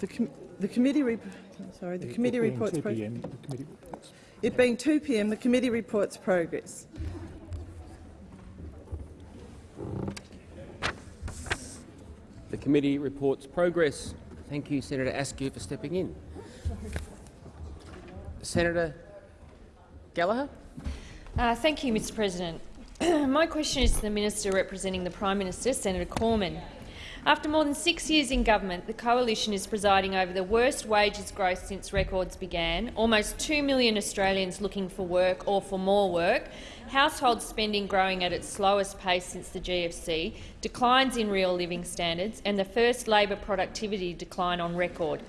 The, com the committee, rep sorry, the it, committee it reports. 2 PM, the committee reports. It being 2 p.m., the committee reports progress. The committee reports progress. Thank you, Senator Askew, for stepping in. Senator Gallagher. Uh, thank you, Mr President. My question is to the Minister representing the Prime Minister, Senator Cormann. After more than six years in government, the coalition is presiding over the worst wages growth since records began, almost 2 million Australians looking for work or for more work, household spending growing at its slowest pace since the GFC, declines in real living standards and the first labour productivity decline on record.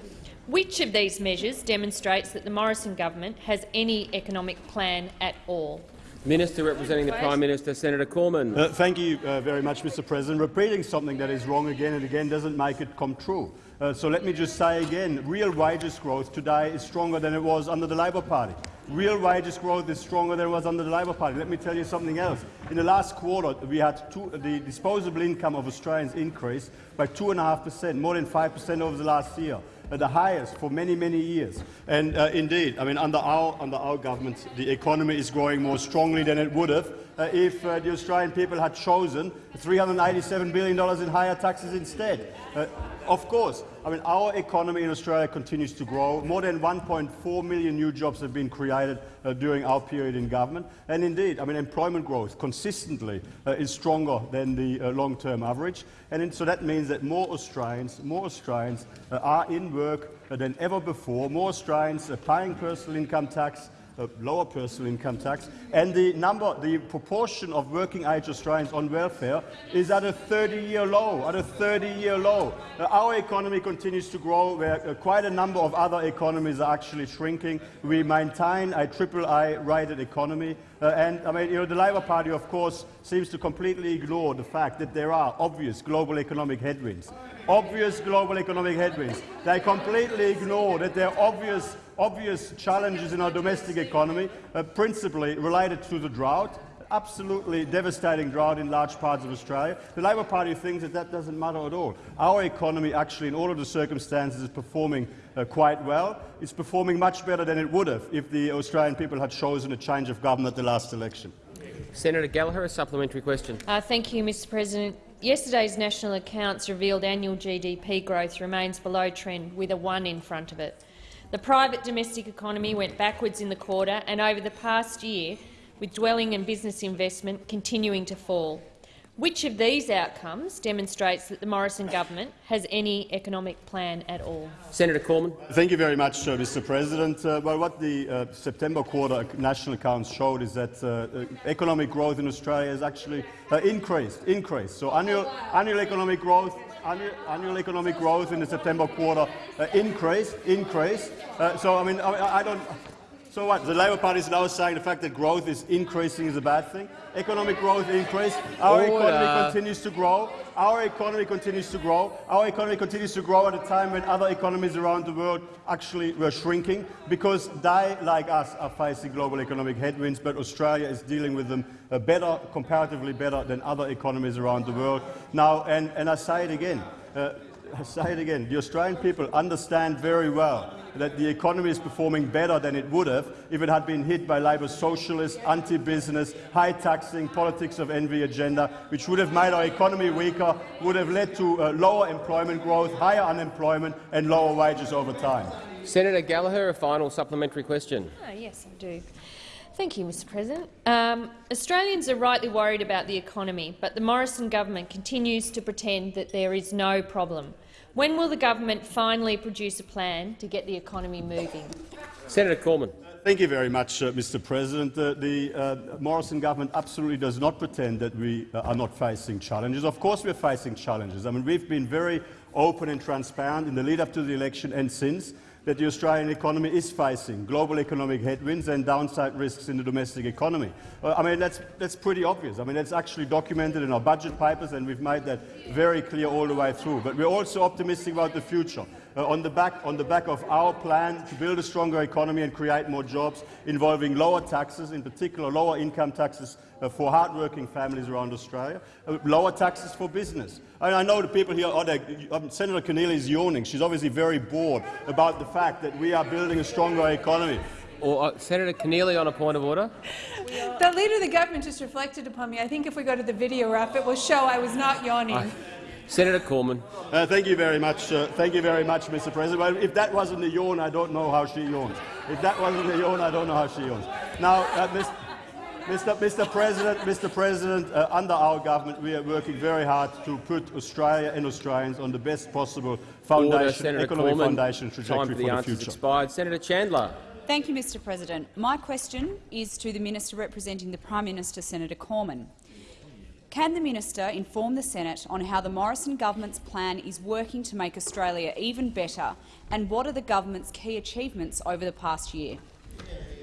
Which of these measures demonstrates that the Morrison government has any economic plan at all? Minister representing the Prime Minister, Senator Cormann. Uh, thank you uh, very much, Mr President. Repeating something that is wrong again and again doesn't make it come true. Uh, so let me just say again, real wages growth today is stronger than it was under the Labor Party. Real wages growth is stronger than it was under the Labor Party. Let me tell you something else. In the last quarter, we had two, the disposable income of Australians increased by 2.5 per cent, more than 5 per cent over the last year the highest for many, many years. And uh, indeed, I mean, under our, under our government, the economy is growing more strongly than it would have uh, if uh, the Australian people had chosen $387 billion in higher taxes instead. Uh, of course, I mean, our economy in Australia continues to grow. More than 1.4 million new jobs have been created uh, during our period in government. And indeed, I mean, employment growth consistently uh, is stronger than the uh, long-term average. And so that means that more Australians, more Australians uh, are in work uh, than ever before. More Australians are paying personal income tax, uh, lower personal income tax, and the number, the proportion of working-age Australians on welfare is at a 30-year low. At a 30-year low, uh, our economy continues to grow, where uh, quite a number of other economies are actually shrinking. We maintain a triple A-rated economy, uh, and I mean, you know, the Labor Party, of course, seems to completely ignore the fact that there are obvious global economic headwinds. Obvious global economic headwinds. They completely ignore that there are obvious obvious challenges in our domestic economy, uh, principally related to the drought, absolutely devastating drought in large parts of Australia. The Labor Party thinks that that doesn't matter at all. Our economy actually, in all of the circumstances, is performing uh, quite well. It's performing much better than it would have if the Australian people had chosen a change of government at the last election. Senator Gallagher, a supplementary question. Uh, thank you, Mr President. Yesterday's national accounts revealed annual GDP growth remains below trend, with a 1 in front of it. The private domestic economy went backwards in the quarter and over the past year, with dwelling and business investment continuing to fall. Which of these outcomes demonstrates that the Morrison government has any economic plan at all? Senator Cormann. Thank you very much, uh, Mr. President. Uh, well, what the uh, September quarter national accounts showed is that uh, uh, economic growth in Australia has actually uh, increased. Increased. So annual, annual economic growth annual, annual economic growth in the September quarter uh, increased. increased. Uh, so, I mean, I, I, don't. So what? The Labor Party is now saying the fact that growth is increasing is a bad thing. Economic growth increased. Our Order. economy continues to grow. Our economy continues to grow. Our economy continues to grow at a time when other economies around the world actually were shrinking because they, like us, are facing global economic headwinds, but Australia is dealing with them uh, better, comparatively better than other economies around the world. Now, and, and I say it again, uh, I say it again, the Australian people understand very well that the economy is performing better than it would have if it had been hit by Labor's socialist, anti-business, high-taxing, politics of envy agenda, which would have made our economy weaker, would have led to uh, lower employment growth, higher unemployment and lower wages over time. Senator Gallagher, a final supplementary question. Oh, yes, I do. Thank you, Mr President. Um, Australians are rightly worried about the economy, but the Morrison government continues to pretend that there is no problem. When will the government finally produce a plan to get the economy moving? Senator Cormann. Thank you very much, uh, Mr. President. Uh, the uh, Morrison government absolutely does not pretend that we uh, are not facing challenges. Of course, we're facing challenges. I mean, we've been very open and transparent in the lead-up to the election and since that the Australian economy is facing global economic headwinds and downside risks in the domestic economy. Uh, I mean, that's, that's pretty obvious. I mean, that's actually documented in our budget papers, and we've made that very clear all the way through. But we're also optimistic about the future. Uh, on, the back, on the back of our plan to build a stronger economy and create more jobs involving lower taxes, in particular lower income taxes uh, for hard-working families around Australia, uh, lower taxes for business. And I know the people here, oh, they, um, Senator Keneally is yawning. She's obviously very bored about the fact that we are building a stronger economy. Or uh, Senator Keneally on a point of order. The Leader of the Government just reflected upon me. I think if we go to the video wrap, it will show I was not yawning. Senator Cormann. Uh, thank you very much. Uh, thank you very much, Mr. President. Well, if that wasn't a yawn, I don't know how she yawns. If that wasn't a yawn, I don't know how she yawns. Now, uh, Mr. Mr. Mr. President, Mr. President, uh, under our government, we are working very hard to put Australia and Australians on the best possible foundation, Order, economic Cormann. foundation Time trajectory for the for the answers future. expired. Senator Chandler. Thank you, Mr President. My question is to the Minister representing the Prime Minister, Senator Cormann. Can the minister inform the Senate on how the Morrison government's plan is working to make Australia even better, and what are the government's key achievements over the past year?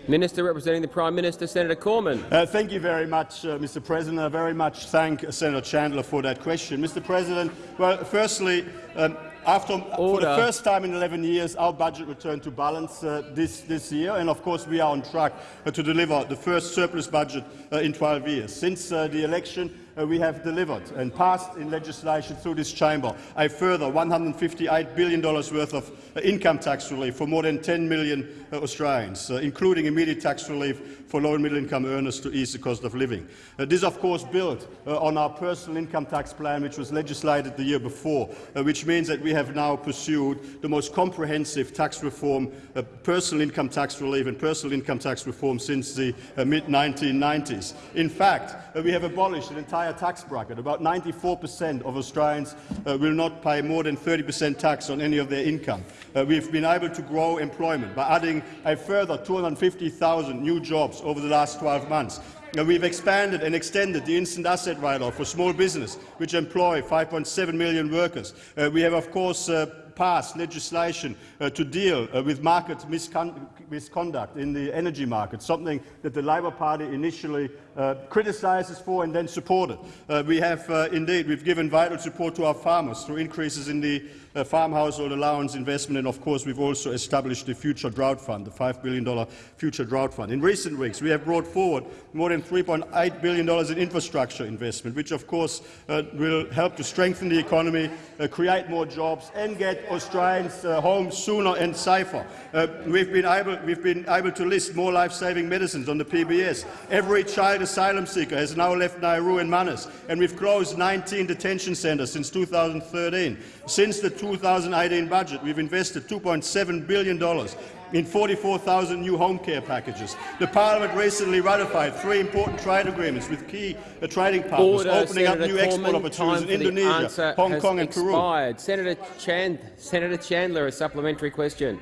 Minister representing the Prime Minister, Senator Cormann. Uh, thank you very much, uh, Mr. President. I very much thank uh, Senator Chandler for that question. Mr. President, well, firstly, um, after, for the first time in 11 years, our budget returned to balance uh, this, this year, and of course we are on track uh, to deliver the first surplus budget uh, in 12 years. Since uh, the election, uh, we have delivered and passed in legislation through this chamber a further $158 billion worth of uh, income tax relief for more than 10 million uh, Australians, uh, including immediate tax relief for low and middle income earners to ease the cost of living. Uh, this, of course, built uh, on our personal income tax plan, which was legislated the year before, uh, which means that we have now pursued the most comprehensive tax reform, uh, personal income tax relief and personal income tax reform since the uh, mid-1990s. In fact, uh, we have abolished an entire tax bracket. About 94 per cent of Australians will not pay more than 30 per cent tax on any of their income. We've been able to grow employment by adding a further 250,000 new jobs over the last 12 months. We've expanded and extended the instant asset write-off for small business, which employ 5.7 million workers. Uh, we have, of course, uh, passed legislation uh, to deal uh, with market miscon misconduct in the energy market, something that the Labor Party initially uh, criticised for and then supported. Uh, we have indeed we've given vital support to our farmers through increases in the uh, farm household allowance investment, and of course we've also established the Future Drought Fund, the $5 billion Future Drought Fund. In recent weeks, we have brought forward more than $3.8 billion in infrastructure investment, which of course uh, will help to strengthen the economy, uh, create more jobs, and get Australians uh, home sooner and safer. Uh, we've, been able, we've been able to list more life-saving medicines on the PBS. Every child asylum seeker has now left Nauru and Manus, and we've closed 19 detention centres since 2013. Since the 2018 budget, we've invested $2.7 billion in 44,000 new home care packages. The parliament recently ratified three important trade agreements with key uh, trading partners, Order, opening Senator up new export opportunities Time in Indonesia, Hong Kong and Peru. Senator, Chand Senator Chandler, a supplementary question.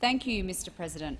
Thank you, Mr President.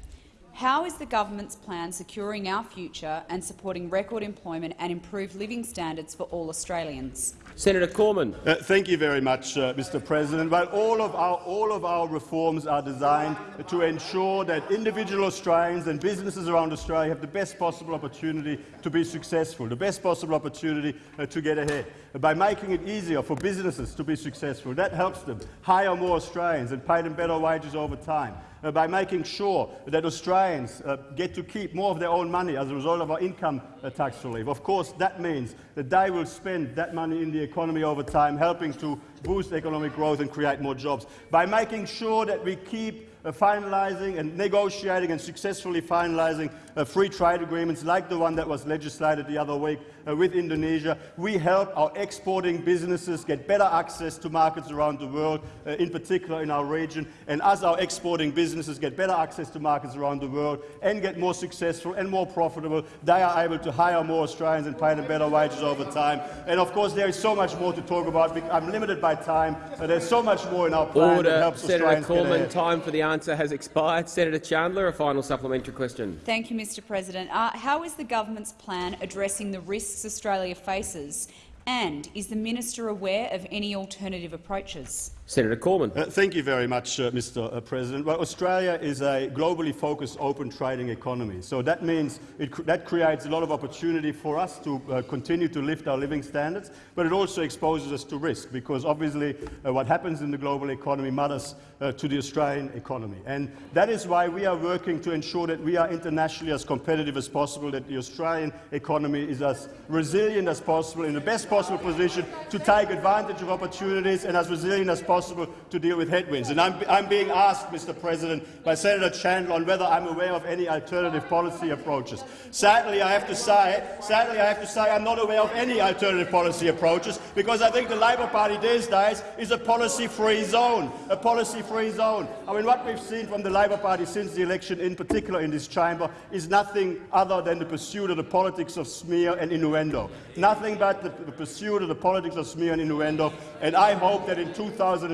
How is the government's plan securing our future and supporting record employment and improved living standards for all Australians? Senator Cormann. Uh, thank you very much, uh, Mr. President. Well, all of, our, all of our reforms are designed to ensure that individual Australians and businesses around Australia have the best possible opportunity to be successful, the best possible opportunity uh, to get ahead. By making it easier for businesses to be successful, that helps them hire more Australians and pay them better wages over time. Uh, by making sure that Australians uh, get to keep more of their own money as a result of our income uh, tax relief. Of course, that means that they will spend that money in the economy over time, helping to boost economic growth and create more jobs. By making sure that we keep uh, finalising and negotiating and successfully finalising uh, free trade agreements like the one that was legislated the other week uh, with Indonesia. We help our exporting businesses get better access to markets around the world, in particular in our region. And as our exporting businesses get better access to markets around the world and get more successful and more profitable, they are able to hire more Australians and pay them better wages over time. And of course, there is so much more to talk about. I'm limited by time. Uh, there's so much more in our plan that Order. helps Senator Australians get ahead. Time for the answer has expired. Senator Chandler, a final supplementary question. Thank you, Mr President. Uh, how is the government's plan addressing the risks Australia faces, and is the minister aware of any alternative approaches? Senator Cormann. Uh, thank you very much, uh, Mr. Uh, President. Well, Australia is a globally focused open trading economy, so that means cr that creates a lot of opportunity for us to uh, continue to lift our living standards, but it also exposes us to risk, because obviously uh, what happens in the global economy matters uh, to the Australian economy. And that is why we are working to ensure that we are internationally as competitive as possible, that the Australian economy is as resilient as possible, in the best possible position to take advantage of opportunities and as resilient as possible to deal with headwinds. And I'm, I'm being asked, Mr. President, by Senator Chandler on whether I'm aware of any alternative policy approaches. Sadly, I have to say, sadly, I have to say I'm not aware of any alternative policy approaches because I think the Labor Party these days is a policy-free zone, a policy-free zone. I mean, what we've seen from the Labor Party since the election, in particular in this chamber, is nothing other than the pursuit of the politics of smear and innuendo. Nothing but the, the pursuit of the politics of smear and innuendo. And I hope that in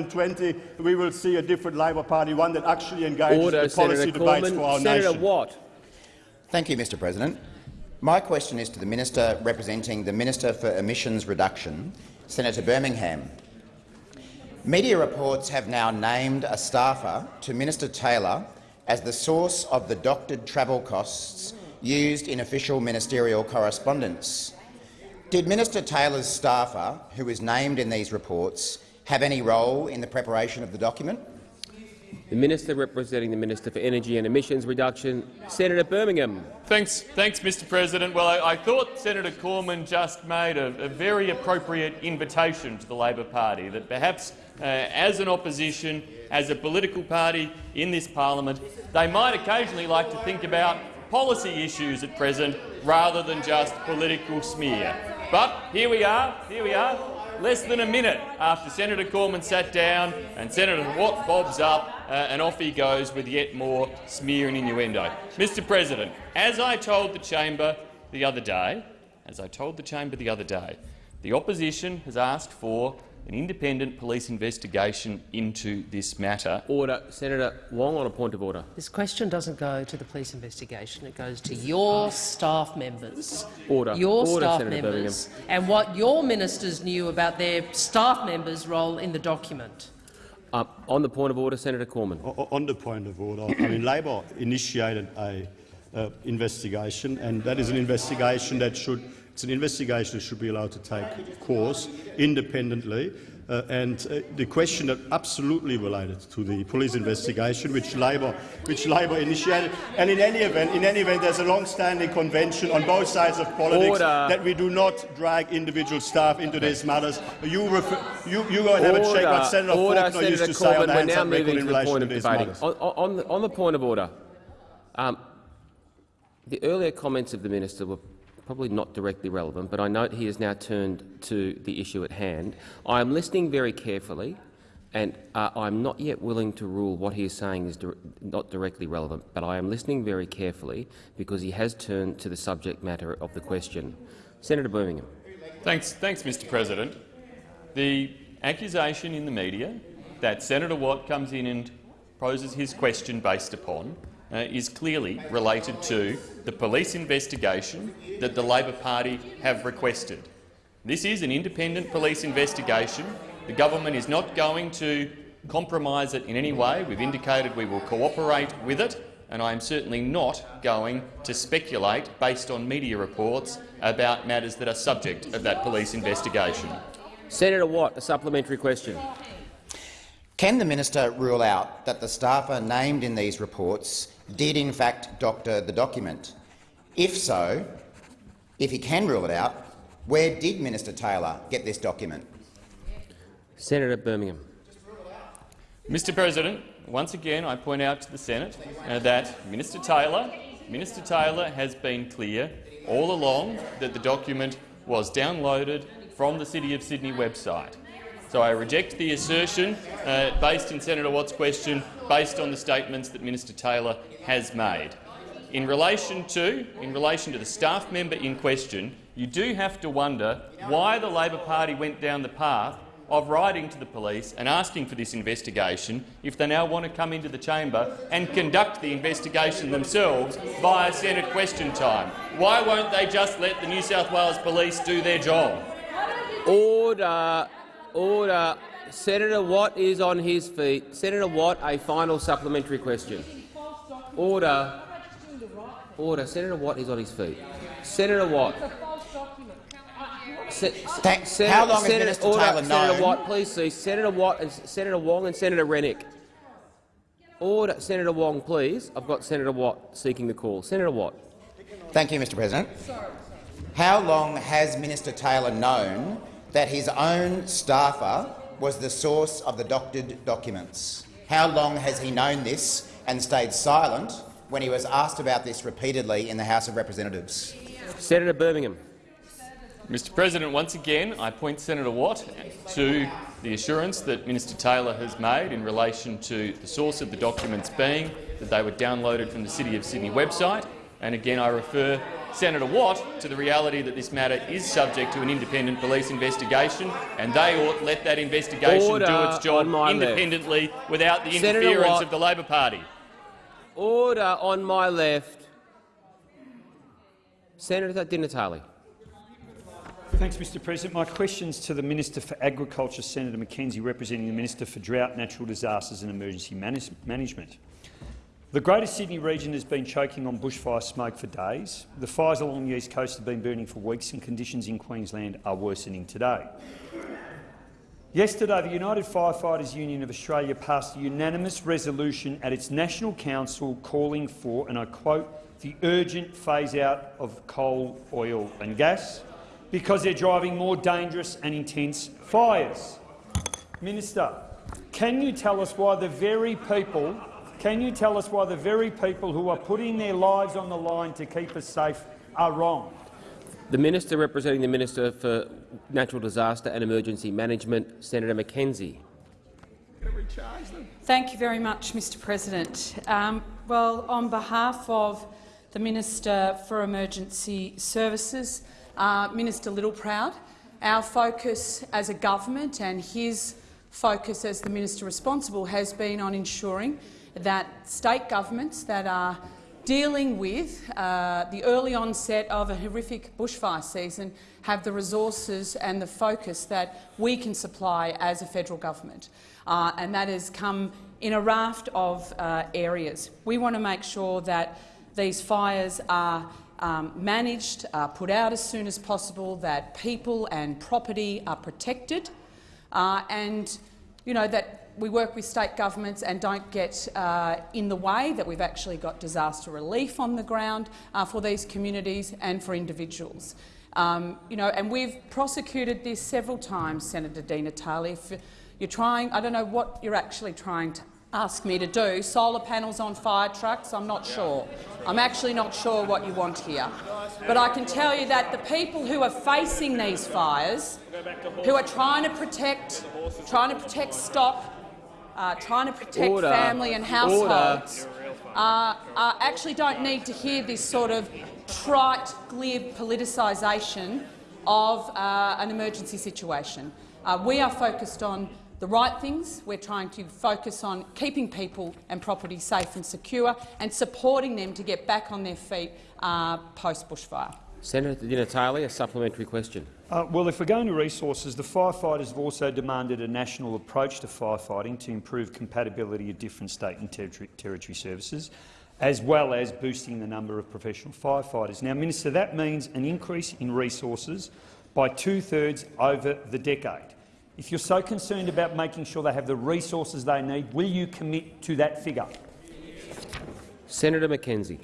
2020 we will see a different Labor Party, one that actually engages Order, in the policy Senator debates Cormann. for our Senator nation. Watt. Thank you, Mr President. My question is to the Minister representing the Minister for Emissions Reduction, Senator Birmingham. Media reports have now named a staffer to Minister Taylor as the source of the doctored travel costs used in official ministerial correspondence. Did Minister Taylor's staffer, who is named in these reports, have any role in the preparation of the document? The Minister representing the Minister for Energy and Emissions Reduction, Senator Birmingham. Thanks, thanks, Mr. President. Well, I, I thought Senator Cormann just made a, a, very appropriate invitation to the Labor Party that perhaps, uh, as an opposition, as a political party in this parliament, they might occasionally like to think about policy issues at present rather than just political smear. But here we are. Here we are. Less than a minute after Senator Cormann sat down and Senator Watt bobs up uh, and off he goes with yet more smear and innuendo. Mr President, as I told the chamber the other day, as I told the chamber the other day, the opposition has asked for an independent police investigation into this matter. Order. Senator Wong on a point of order. This question doesn't go to the police investigation. It goes to your staff members. Order. Your Order, staff Senator members and what your ministers knew about their staff members' role in the document. Uh, on the point of order, Senator Cormann. O- On the point of order, I mean, Labor initiated a uh, investigation, and that is an investigation that should it's an investigation that should be allowed to take course independently. Uh, and uh, the question that absolutely related to the police investigation, which Labor, which Labor initiated, and in any event, in any event, there's a long-standing convention on both sides of politics Order. that we do not drag individual staff into these matters. You, refer, you, you go and have a check what Senator order, Faulkner Senator used to say on Corbyn. the now record in to the relation point to of these matters. On, on, the, on the point of order, um, the earlier comments of the minister were probably not directly relevant, but I note he has now turned to the issue at hand. I am listening very carefully, and uh, I'm not yet willing to rule what he is saying is dir not directly relevant, but I am listening very carefully because he has turned to the subject matter of the question. Senator Birmingham. Thanks, thanks, Mr. President. The accusation in the media that Senator Watt comes in and poses his question based upon uh, is clearly related to the police investigation that the Labor Party have requested. This is an independent police investigation. The government is not going to compromise it in any way. We've indicated we will cooperate with it, and I am certainly not going to speculate based on media reports about matters that are subject of that police investigation. Senator Watt, a supplementary question. Can the minister rule out that the staffer named in these reports did in fact doctor the document? If so, if he can rule it out, where did Minister Taylor get this document? Senator Birmingham. Mr President, once again I point out to the Senate uh, that Minister Taylor, Minister Taylor has been clear all along that the document was downloaded from the City of Sydney website. So I reject the assertion uh, based in Senator Watt's question based on the statements that Minister Taylor has made. In relation to, in relation to the staff member in question, you do have to wonder why the Labor Party went down the path of writing to the police and asking for this investigation if they now want to come into the chamber and conduct the investigation themselves via Senate question time. Why won't they just let the New South Wales Police do their job? Order. Order. Senator Watt is on his feet. Senator Watt, a final supplementary question. Order. Order. Senator Watt is on his feet. Senator Watt. Se Thank- Senator, how long has Minister order, Taylor Senator Watt, please cease. Senator Watt and Senator Wong and Senator Rennick. Order. Senator Wong, please. I've got Senator Watt seeking the call. Senator Watt. Thank you, Mr President. How long has Minister Taylor known that his own staffer was the source of the doctored documents? How long has he known this and stayed silent when he was asked about this repeatedly in the House of Representatives? Senator Birmingham. Mr President, once again, I point Senator Watt to the assurance that Minister Taylor has made in relation to the source of the documents being that they were downloaded from the City of Sydney website. And again, I refer Senator Watt to the reality that this matter is subject to an independent police investigation, and they ought let that investigation Order do its job on my left. independently without the Senator interference Watt. of the Labor Party. Order on my left. Senator Di Natale. Thanks, Mr President. My questions to the Minister for Agriculture, Senator McKenzie, representing the Minister for Drought, Natural Disasters and Emergency Manage Management. The Greater Sydney region has been choking on bushfire smoke for days. The fires along the east coast have been burning for weeks and conditions in Queensland are worsening today. Yesterday, the United Firefighters Union of Australia passed a unanimous resolution at its National Council calling for, and I quote, the urgent phase-out of coal, oil and gas because they're driving more dangerous and intense fires. Minister, can you tell us why the very people can you tell us why the very people who are putting their lives on the line to keep us safe are wrong? The Minister representing the Minister for Natural Disaster and Emergency Management, Senator McKenzie. Thank you very much, Mr President. Um, well, on behalf of the Minister for Emergency Services, uh, Minister Littleproud, our focus as a government and his focus as the minister responsible has been on ensuring that state governments that are dealing with uh, the early onset of a horrific bushfire season have the resources and the focus that we can supply as a federal government. Uh, and that has come in a raft of uh, areas. We want to make sure that these fires are um, managed, put out as soon as possible, that people and property are protected, uh, and you know, that we work with state governments and don't get uh, in the way, that we've actually got disaster relief on the ground uh, for these communities and for individuals. Um, you know, and we've prosecuted this several times, Senator Di Natale. If you're trying, I don't know what you're actually trying to ask me to do. Solar panels on fire trucks, I'm not sure. I'm actually not sure what you want here. But I can tell you that the people who are facing these fires, who are trying to protect, trying to protect stock, uh, trying to protect Order. family and households, uh, uh, actually don't need to hear this sort of trite, glib politicisation of uh, an emergency situation. Uh, we are focused on the right things. We're trying to focus on keeping people and property safe and secure and supporting them to get back on their feet uh, post-bushfire. Senator Di Natale, a supplementary question. Uh, well, if we're going to resources, the firefighters have also demanded a national approach to firefighting to improve compatibility of different state and territory, services, as well as boosting the number of professional firefighters. Now, Minister, that means an increase in resources by two-thirds over the decade. If you're so concerned about making sure they have the resources they need, will you commit to that figure? Senator McKenzie.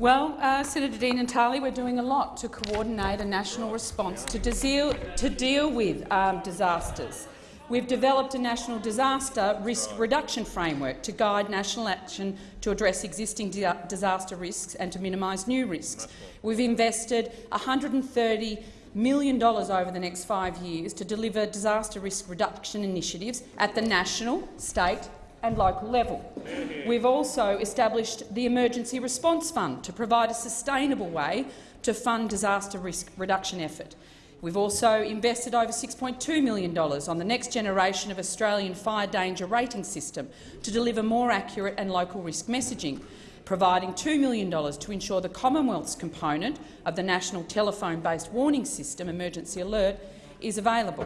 Well, uh, Senator and Natale, we're doing a lot to coordinate a national response to deal, to deal with um, disasters. We've developed a national disaster risk reduction framework to guide national action to address existing di disaster risks and to minimise new risks. We've invested $130 million over the next five years to deliver disaster risk reduction initiatives at the national, state and local level. We've also established the Emergency Response Fund to provide a sustainable way to fund disaster risk reduction effort. We've also invested over $6.2 million on the next generation of Australian fire danger rating system to deliver more accurate and local risk messaging, providing $2 million to ensure the Commonwealth's component of the National Telephone-based Warning System Emergency Alert is available.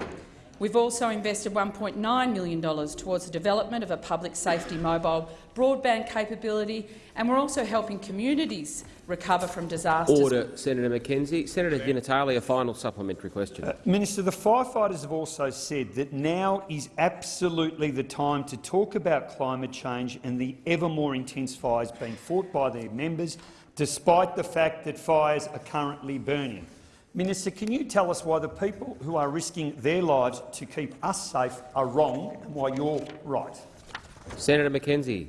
We've also invested $1.9 million towards the development of a public safety mobile broadband capability, and we're also helping communities recover from disasters. Order, Senator McKenzie. Senator Di Natale, a final supplementary question. Uh, Minister, the firefighters have also said that now is absolutely the time to talk about climate change and the ever more intense fires being fought by their members, despite the fact that fires are currently burning. Minister, can you tell us why the people who are risking their lives to keep us safe are wrong and why you're right? Senator McKenzie.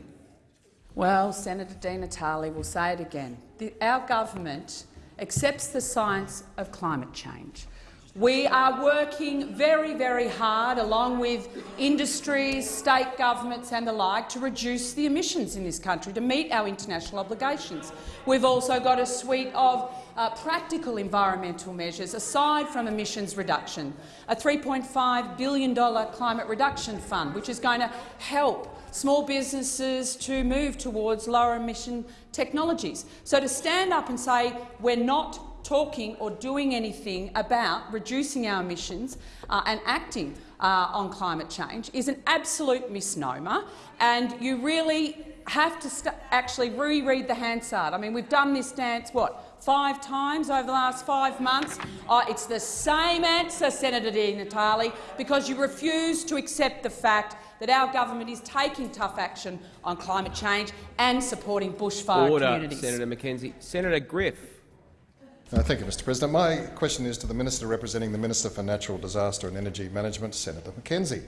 Well, Senator Di Natale will say it again. The, our government accepts the science of climate change. We are working very, very hard, along with industries, state governments and the like, to reduce the emissions in this country, to meet our international obligations. We've also got a suite of uh, practical environmental measures, aside from emissions reduction, a $3.5 billion climate reduction fund, which is going to help small businesses to move towards lower emission technologies. So to stand up and say we're not talking or doing anything about reducing our emissions uh, and acting uh, on climate change is an absolute misnomer, and you really have to actually reread the Hansard. I mean, we've done this dance, what, five times over the last five months? Uh, it's the same answer, Senator Di Natale, because you refuse to accept the fact that our government is taking tough action on climate change and supporting bushfire Order, communities. Senator McKenzie. Senator Griff. Uh, thank you, Mr President. My question is to the Minister representing the Minister for Natural Disaster and Energy Management, Senator McKenzie.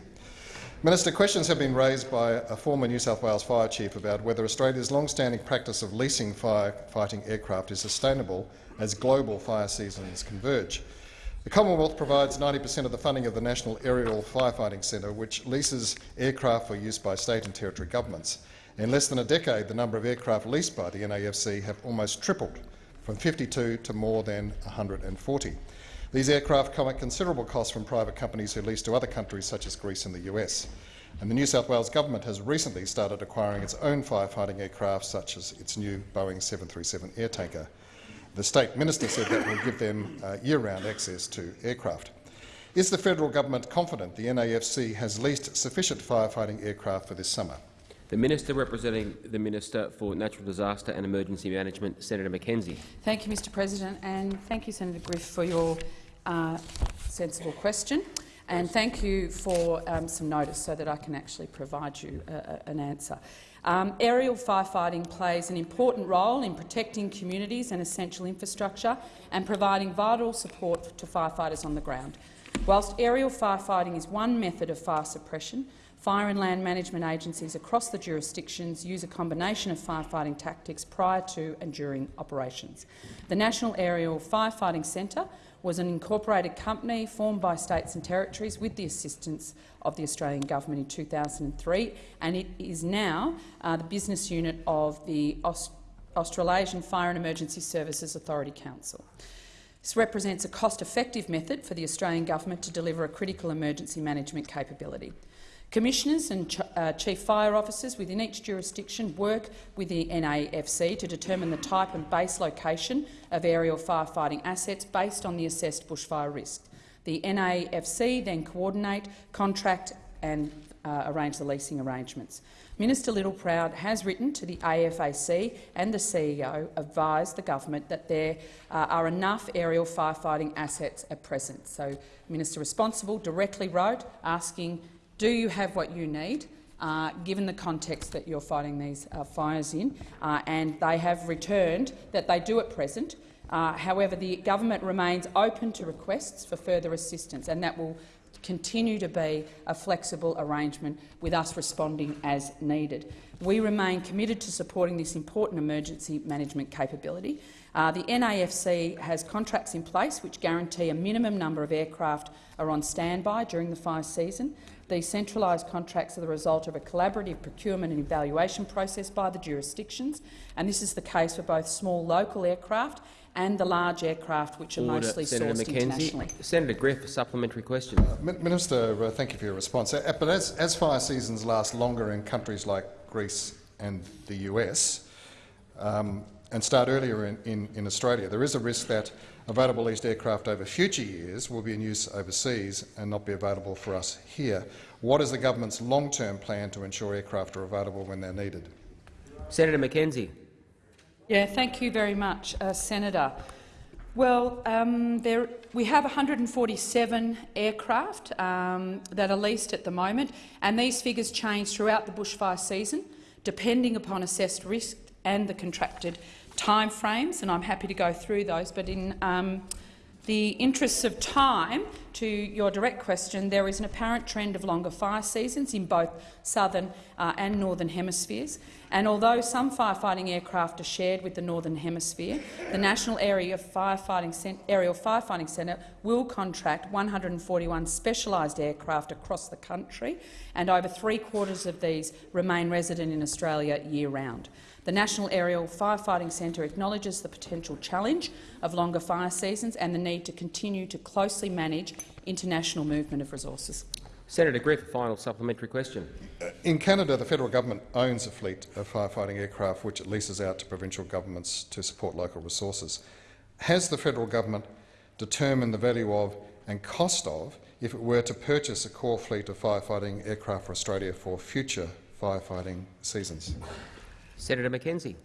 Minister, questions have been raised by a former New South Wales fire chief about whether Australia's long-standing practice of leasing firefighting aircraft is sustainable as global fire seasons converge. The Commonwealth provides 90 per cent of the funding of the National Aerial Firefighting Centre, which leases aircraft for use by state and territory governments. In less than a decade, the number of aircraft leased by the NAFC have almost tripled from 52 to more than 140. These aircraft come at considerable cost from private companies who lease to other countries such as Greece and the US. And the New South Wales government has recently started acquiring its own firefighting aircraft, such as its new Boeing 737 air tanker. The state minister said that will give them uh, year-round access to aircraft. Is the federal government confident the NAFC has leased sufficient firefighting aircraft for this summer? The Minister representing the Minister for Natural Disaster and Emergency Management, Senator McKenzie. Thank you, Mr President, and thank you, Senator Griff, for your uh, sensible question. And thank you for um, some notice so that I can actually provide you a, a, an answer. Um, aerial firefighting plays an important role in protecting communities and essential infrastructure and providing vital support to firefighters on the ground. Whilst aerial firefighting is one method of fire suppression, Fire and land management agencies across the jurisdictions use a combination of firefighting tactics prior to and during operations. The National Aerial Firefighting Centre was an incorporated company formed by states and territories with the assistance of the Australian government in 2003, and it is now uh, the business unit of the Aust Australasian Fire and Emergency Services Authority Council. This represents a cost-effective method for the Australian government to deliver a critical emergency management capability. Commissioners and ch uh, chief fire officers within each jurisdiction work with the NAFC to determine the type and base location of aerial firefighting assets based on the assessed bushfire risk. The NAFC then coordinate, contract and uh, arrange the leasing arrangements. Minister Littleproud has written to the AFAC and the CEO advised the government that there uh, are enough aerial firefighting assets at present. So, Minister responsible directly wrote asking do you have what you need, uh, given the context that you're fighting these uh, fires in? Uh, and they have returned that they do at present. Uh, however, the government remains open to requests for further assistance, and that will continue to be a flexible arrangement with us responding as needed. We remain committed to supporting this important emergency management capability. Uh, the NAFC has contracts in place which guarantee a minimum number of aircraft are on standby during the fire season. These centralised contracts are the result of a collaborative procurement and evaluation process by the jurisdictions, and this is the case for both small local aircraft and the large aircraft which are Order. mostly Senator sourced McKenzie. internationally. Senator Griff, a supplementary question. Uh, Minister, uh, thank you for your response. Uh, but as, as fire seasons last longer in countries like Greece and the US um, and start earlier in, in, in, Australia, there is a risk that available leased aircraft over future years will be in use overseas and not be available for us here. What is the government's long-term plan to ensure aircraft are available when they're needed? Senator McKenzie. Yeah, thank you very much, uh, Senator. Well, um, there, we have 147 aircraft um, that are leased at the moment, and these figures change throughout the bushfire season, depending upon assessed risk and the contracted timeframes. And I'm happy to go through those. But in um, the interests of time, to your direct question, there is an apparent trend of longer fire seasons in both southern uh, and northern hemispheres. And although some firefighting aircraft are shared with the Northern Hemisphere, the National Area Firefighting Aerial Firefighting Centre will contract 141 specialised aircraft across the country, and over three-quarters of these remain resident in Australia year-round. The National Aerial Firefighting Centre acknowledges the potential challenge of longer fire seasons and the need to continue to closely manage international movement of resources. Senator Griff, final supplementary question. Uh, in Canada, the federal government owns a fleet of firefighting aircraft which it leases out to provincial governments to support local resources. Has the federal government determined the value of and cost of if it were to purchase a core fleet of firefighting aircraft for Australia for future firefighting seasons? Senator McKenzie.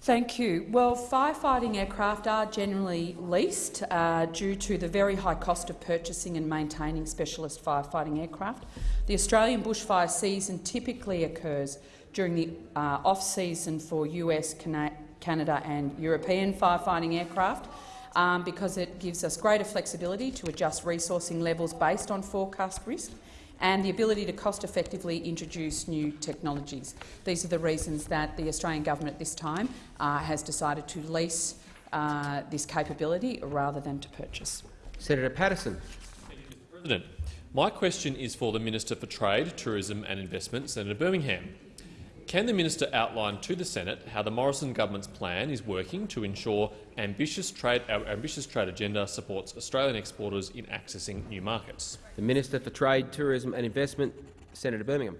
Thank you. Well, firefighting aircraft are generally leased uh, due to the very high cost of purchasing and maintaining specialist firefighting aircraft. The Australian bushfire season typically occurs during the uh, off-season for US, Cana Canada and European firefighting aircraft um, because it gives us greater flexibility to adjust resourcing levels based on forecast risk and the ability to cost-effectively introduce new technologies. These are the reasons that the Australian government at this time uh, has decided to lease uh, this capability rather than to purchase. Senator Paterson. President. My question is for the Minister for Trade, Tourism and Investment, Senator Birmingham. Can the minister outline to the Senate how the Morrison government's plan is working to ensure ambitious trade, our ambitious trade agenda supports Australian exporters in accessing new markets? The Minister for Trade, Tourism and Investment, Senator Birmingham.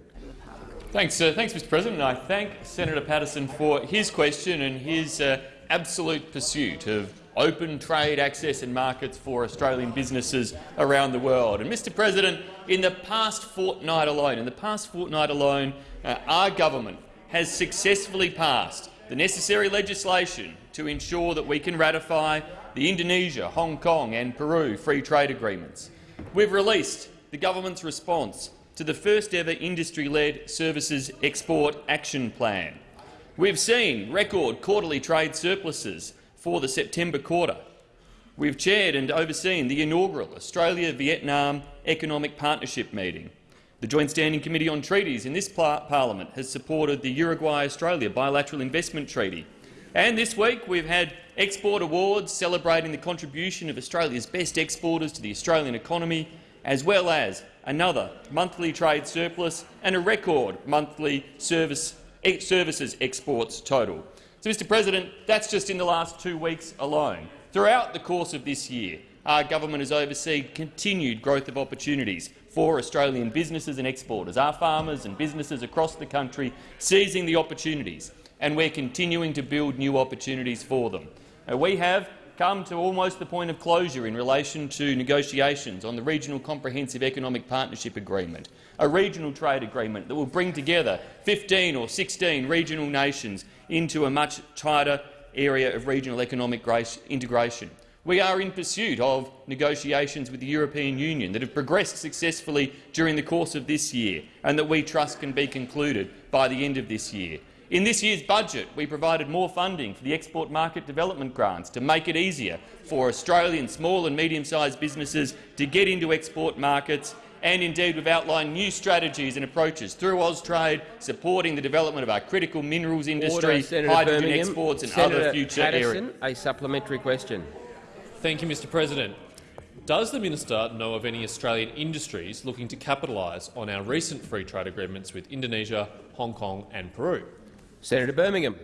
Thanks, uh, thanks, Mr. President. I thank Senator Paterson for his question and his uh, absolute pursuit of open trade access and markets for Australian businesses around the world. And, Mr. President, in the past fortnight alone, in the past fortnight alone, uh, our government has successfully passed the necessary legislation to ensure that we can ratify the Indonesia, Hong Kong and Peru free trade agreements. We've released the government's response to the first-ever industry-led services export action plan. We've seen record quarterly trade surpluses for the September quarter. We've chaired and overseen the inaugural Australia-Vietnam Economic Partnership meeting. The Joint Standing Committee on Treaties in this parliament has supported the Uruguay-Australia Bilateral Investment Treaty. And this week we've had export awards celebrating the contribution of Australia's best exporters to the Australian economy, as well as another monthly trade surplus and a record monthly service, services exports total. So, Mr President, that's just in the last two weeks alone. Throughout the course of this year, our government has overseen continued growth of opportunities for Australian businesses and exporters, our farmers and businesses across the country seizing the opportunities, and we're continuing to build new opportunities for them. Uh, we have come to almost the point of closure in relation to negotiations on the Regional Comprehensive Economic Partnership Agreement, a regional trade agreement that will bring together 15 or 16 regional nations into a much tighter area of regional economic integration. We are in pursuit of negotiations with the European Union that have progressed successfully during the course of this year and that we trust can be concluded by the end of this year. In this year's budget, we provided more funding for the export market development grants to make it easier for Australian small and medium-sized businesses to get into export markets and indeed we've outlined new strategies and approaches through Austrade, supporting the development of our critical minerals industry, Order, hydrogen Birmingham. exports and Senator other future Paterson, areas. A supplementary question. Thank you, Mr President. Does the minister know of any Australian industries looking to capitalise on our recent free trade agreements with Indonesia, Hong Kong and Peru? Senator Birmingham.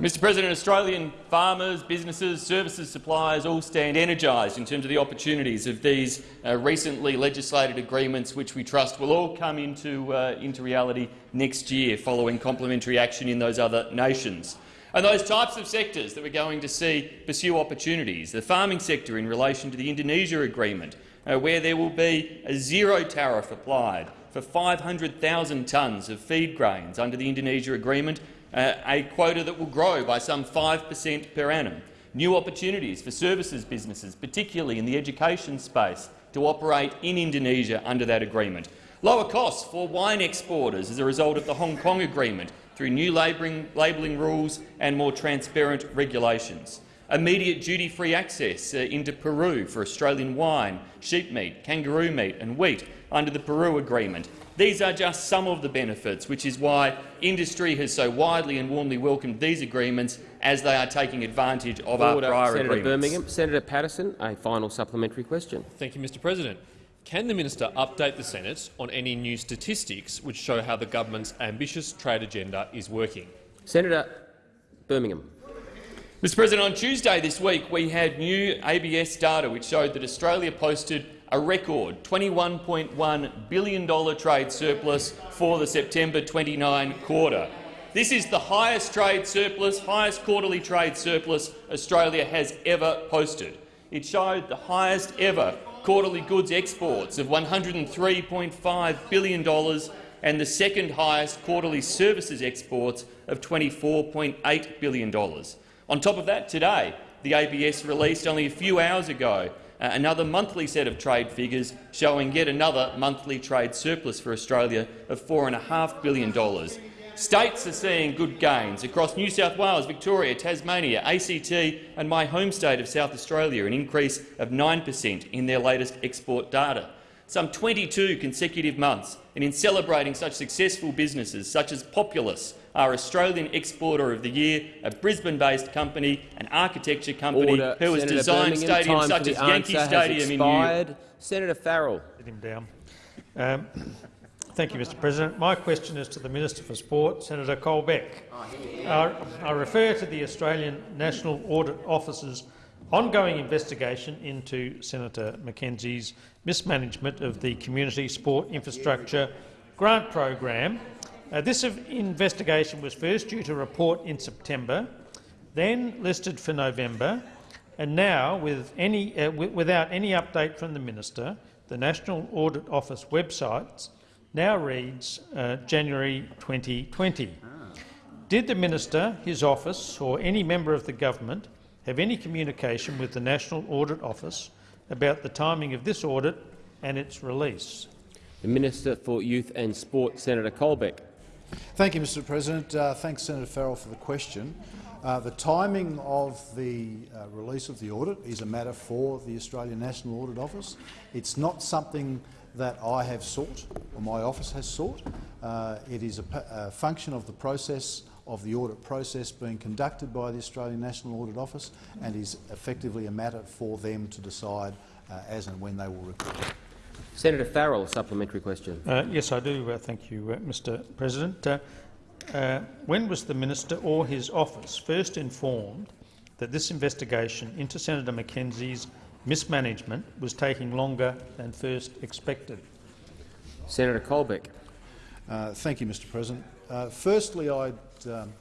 Mr President, Australian farmers, businesses, services suppliers all stand energised in terms of the opportunities of these uh, recently legislated agreements, which we trust will all come into, uh, into reality next year following complementary action in those other nations. And those types of sectors that we're going to see pursue opportunities, the farming sector in relation to the Indonesia agreement, uh, where there will be a zero tariff applied for 500,000 tonnes of feed grains under the Indonesia agreement, uh, a quota that will grow by some 5 per cent per annum. New opportunities for services businesses, particularly in the education space, to operate in Indonesia under that agreement. Lower costs for wine exporters as a result of the Hong Kong agreement through new labelling rules and more transparent regulations. Immediate duty-free access uh, into Peru for Australian wine, sheep meat, kangaroo meat and wheat under the Peru agreement. These are just some of the benefits, which is why industry has so widely and warmly welcomed these agreements as they are taking advantage of Order. our prior Senator agreements. Birmingham. Senator Paterson, a final supplementary question. Thank you, Mr President. Can the minister update the Senate on any new statistics which show how the government's ambitious trade agenda is working? Senator Birmingham. Mr President, on Tuesday this week we had new ABS data which showed that Australia posted a record $21.1 billion trade surplus for the September 29 quarter. This is the highest trade surplus, highest quarterly trade surplus Australia has ever posted. It showed the highest ever quarterly goods exports of $103.5 billion and the second highest quarterly services exports of $24.8 billion. On top of that, today, the ABS released only a few hours ago uh, another monthly set of trade figures showing yet another monthly trade surplus for Australia of $4.5 billion. States are seeing good gains across New South Wales, Victoria, Tasmania, ACT and my home state of South Australia, an increase of 9 per cent in their latest export data. Some 22 consecutive months, and in celebrating such successful businesses such as Populous, our Australian Exporter of the Year, a Brisbane-based company, an architecture company Order. who has Senator designed Birmingham, stadiums such as Yankee answer has Stadium in New York. Senator Farrell. Get him down. Um, thank you, Mr President. My question is to the Minister for Sport, Senator Colbeck. Uh, I refer to the Australian National Audit Office's ongoing investigation into Senator McKenzie's mismanagement of the Community Sport Infrastructure Grant Program. Uh, this investigation was first due to report in September, then listed for November, and now, with any, uh, without any update from the minister, the National Audit Office website now reads uh, January 2020. Did the minister, his office or any member of the government have any communication with the National Audit Office about the timing of this audit and its release? The Minister for Youth and Sport, Senator Colbeck. Thank you, Mr President. Uh, thanks, Senator Farrell, for the question. Uh, the timing of the uh, release of the audit is a matter for the Australian National Audit Office. It's not something that I have sought or my office has sought. Uh, it is a, a, function of the process of the audit process being conducted by the Australian National Audit Office and is effectively a matter for them to decide uh, as and when they will report. Senator Farrell, a supplementary question. Uh, yes, I do. Uh, thank you, uh, Mr President. Uh, uh, when was the minister or his office first informed that this investigation into Senator McKenzie's mismanagement was taking longer than first expected? Senator Colbeck. Uh, thank you, Mr President. firstly, I um,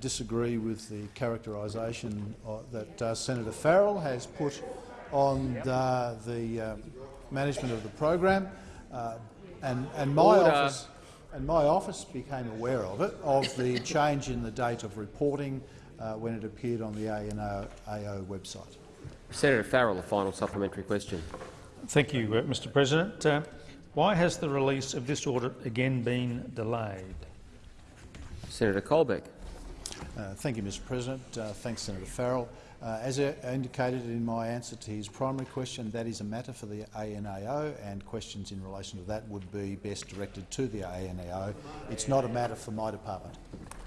disagree with the characterisation that Senator Farrell has put on the, the management of the program, uh, and, and, my office, and my office became aware of it, of the change in the date of reporting uh, when it appeared on the ANAO website. Senator Farrell, a final supplementary question. Thank you, uh, Mr President. Uh, why has the release of this audit again been delayed? Senator Colbeck. Uh, thank you, Mr President. Uh, thanks, Senator Farrell. Uh, as I indicated in my answer to his primary question, that is a matter for the ANAO, and questions in relation to that would be best directed to the ANAO. It's not a matter for my department.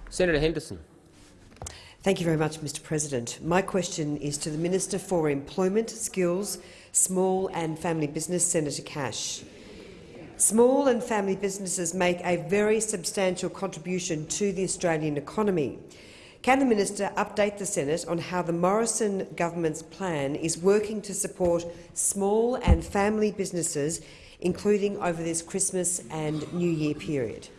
Senator Henderson. Thank you very much, Mr President. My question is to the Minister for Employment, Skills, Small and Family Business, Senator Cash. Small and family businesses make a very substantial contribution to the Australian economy. Can the minister update the Senate on how the Morrison government's plan is working to support small and family businesses, including over this Christmas and New Year period?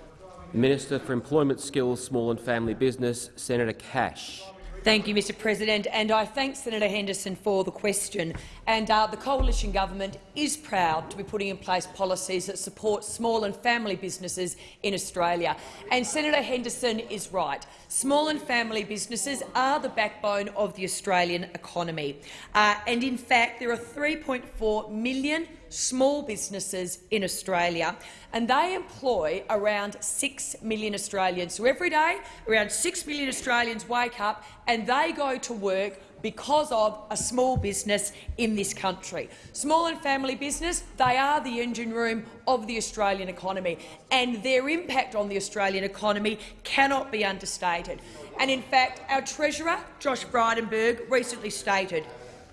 Minister for Employment Skills, Small and Family Business, Senator Cash. Thank you, Mr President, and I thank Senator Henderson for the question. And uh, the coalition government is proud to be putting in place policies that support small and family businesses in Australia. And Senator Henderson is right. Small and family businesses are the backbone of the Australian economy. Uh, and in fact, there are 3.4 million small businesses in Australia, and they employ around 6 million Australians. So every day, around 6 million Australians wake up and they go to work because of a small business in this country. Small and family business, they are the engine room of the Australian economy, and their impact on the Australian economy cannot be understated. And in fact, our Treasurer, Josh Frydenberg, recently stated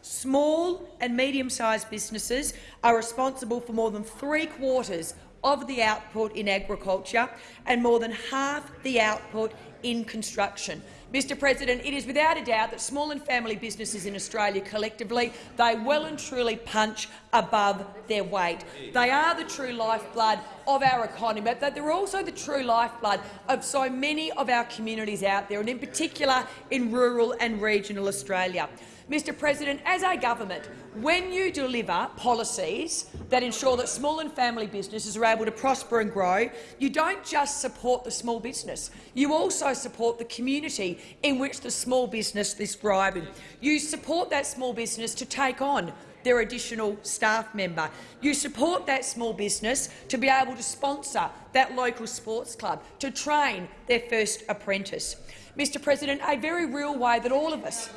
small and medium-sized businesses are responsible for more than three-quarters of the output in agriculture and more than half the output in construction. Mr President, it is without a doubt that small and family businesses in Australia collectively, they well and truly punch above their weight. They are the true lifeblood of our economy, but they're also the true lifeblood of so many of our communities out there, and in particular in rural and regional Australia. Mr President, as a government, when you deliver policies that ensure that small and family businesses are able to prosper and grow, you don't just support the small business. You also support the community in which the small business is thriving. You support that small business to take on their additional staff member. You support that small business to be able to sponsor that local sports club, to train their first apprentice. Mr President, a very real way that all of us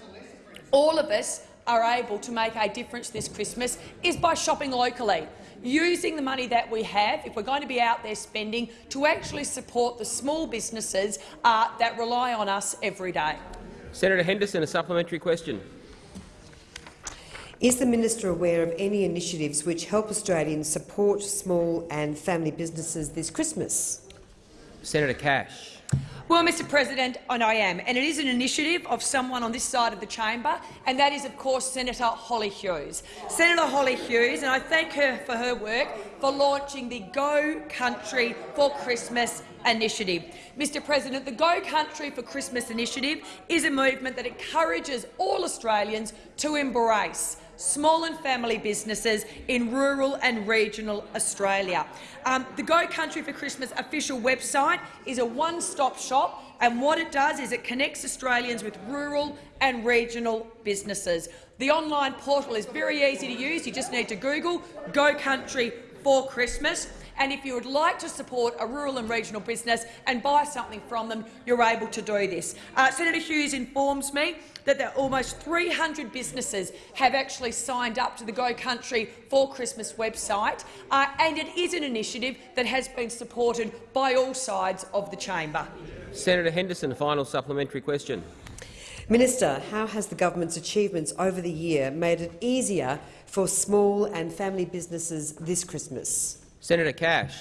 all of us are able to make a difference this Christmas is by shopping locally, using the money that we have, if we're going to be out there spending, to actually support the small businesses uh, that rely on us every day. Senator Henderson, a supplementary question. Is the minister aware of any initiatives which help Australians support small and family businesses this Christmas? Senator Cash. Well, Mr President, and I am, and it is an initiative of someone on this side of the chamber, and that is, of course, Senator Hollie Hughes. Senator Hollie Hughes, and I thank her for her work for launching the Go Country for Christmas initiative. Mr President, the Go Country for Christmas initiative is a movement that encourages all Australians to embrace small and family businesses in rural and regional Australia. Um, the Go Country for Christmas official website is a one-stop shop and what it does is it connects Australians with rural and regional businesses. The online portal is very easy to use. You just need to Google Go Country for Christmas. And if you would like to support a rural and regional business and buy something from them, you're able to do this. Uh, Senator Hughes informs me that there almost 300 businesses have actually signed up to the Go Country for Christmas website, uh, and it is an initiative that has been supported by all sides of the chamber. Senator Henderson, final supplementary question. Minister, how has the government's achievements over the year made it easier for small and family businesses this Christmas? Senator Cash.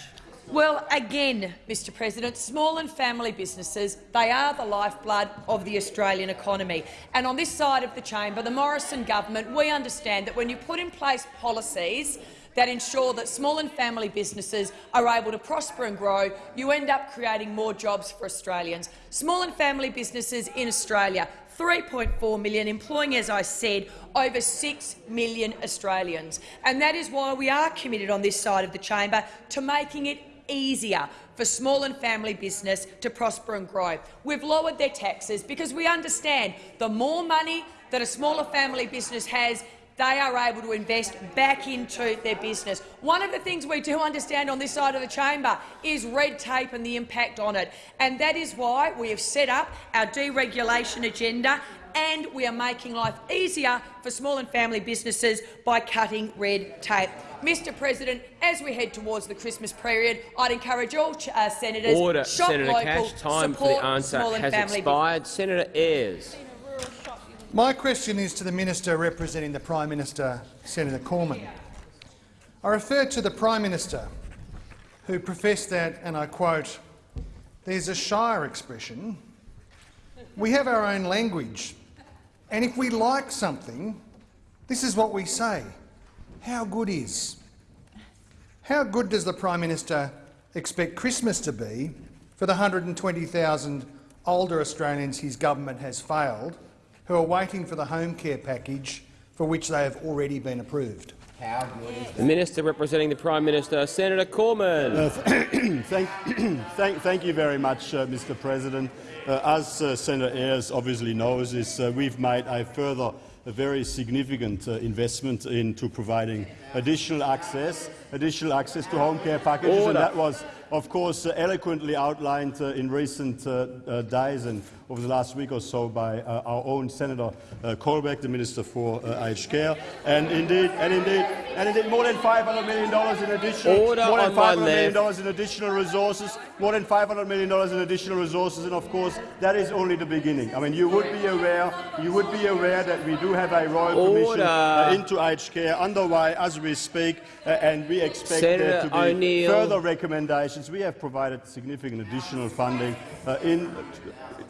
Well, again, Mr President, small and family businesses, they are the lifeblood of the Australian economy. And on this side of the chamber, the Morrison government, we understand that when you put in place policies that ensure that small and family businesses are able to prosper and grow, you end up creating more jobs for Australians. Small and family businesses in Australia 3.4 million, employing, as I said, over 6 million Australians. And that is why we are committed on this side of the chamber to making it easier for small and family business to prosper and grow. We've lowered their taxes because we understand the more money that a smaller family business has, they are able to invest back into their business. One of the things we do understand on this side of the chamber is red tape and the impact on it, and that is why we have set up our deregulation agenda and we are making life easier for small and family businesses by cutting red tape. Mr President, as we head towards the Christmas period, I'd encourage all uh, senators Order, shop Senator local, Cash. Time for the answer small and has family expired. Senator Ayres. My question is to the minister representing the Prime Minister, Senator Cormann. I refer to the Prime Minister, who professed that, and I quote, there's a Shire expression, we have our own language, and if we like something, this is what we say, how good is? How good does the Prime Minister expect Christmas to be for the 120,000 older Australians his government has failed, who are waiting for the home care package for which they have already been approved? How good The Minister representing the Prime Minister, Senator Cormann. Uh, thank, thank, thank you very much, uh, Mr. President. Uh, as uh, Senator Ayres obviously knows, is uh, we've made a further a very significant uh, investment into providing additional access, additional access to home care packages, Order. and that was, of course, uh, eloquently outlined uh, in recent uh, uh, days and over the last week or so by uh, our own Senator uh, Colbeck, the Minister for uh, Aged Care, and indeed, and indeed, and indeed, more than 500 million dollars in additional, Order more than on my 500 million dollars in additional resources, more than 500 million dollars in additional resources, and of course, that is only the beginning. I mean, you would be aware, you would be aware that we do have a royal commission uh, into aged care underway as we speak, uh, and we expect there to be further recommendations. We have provided significant additional funding uh, in,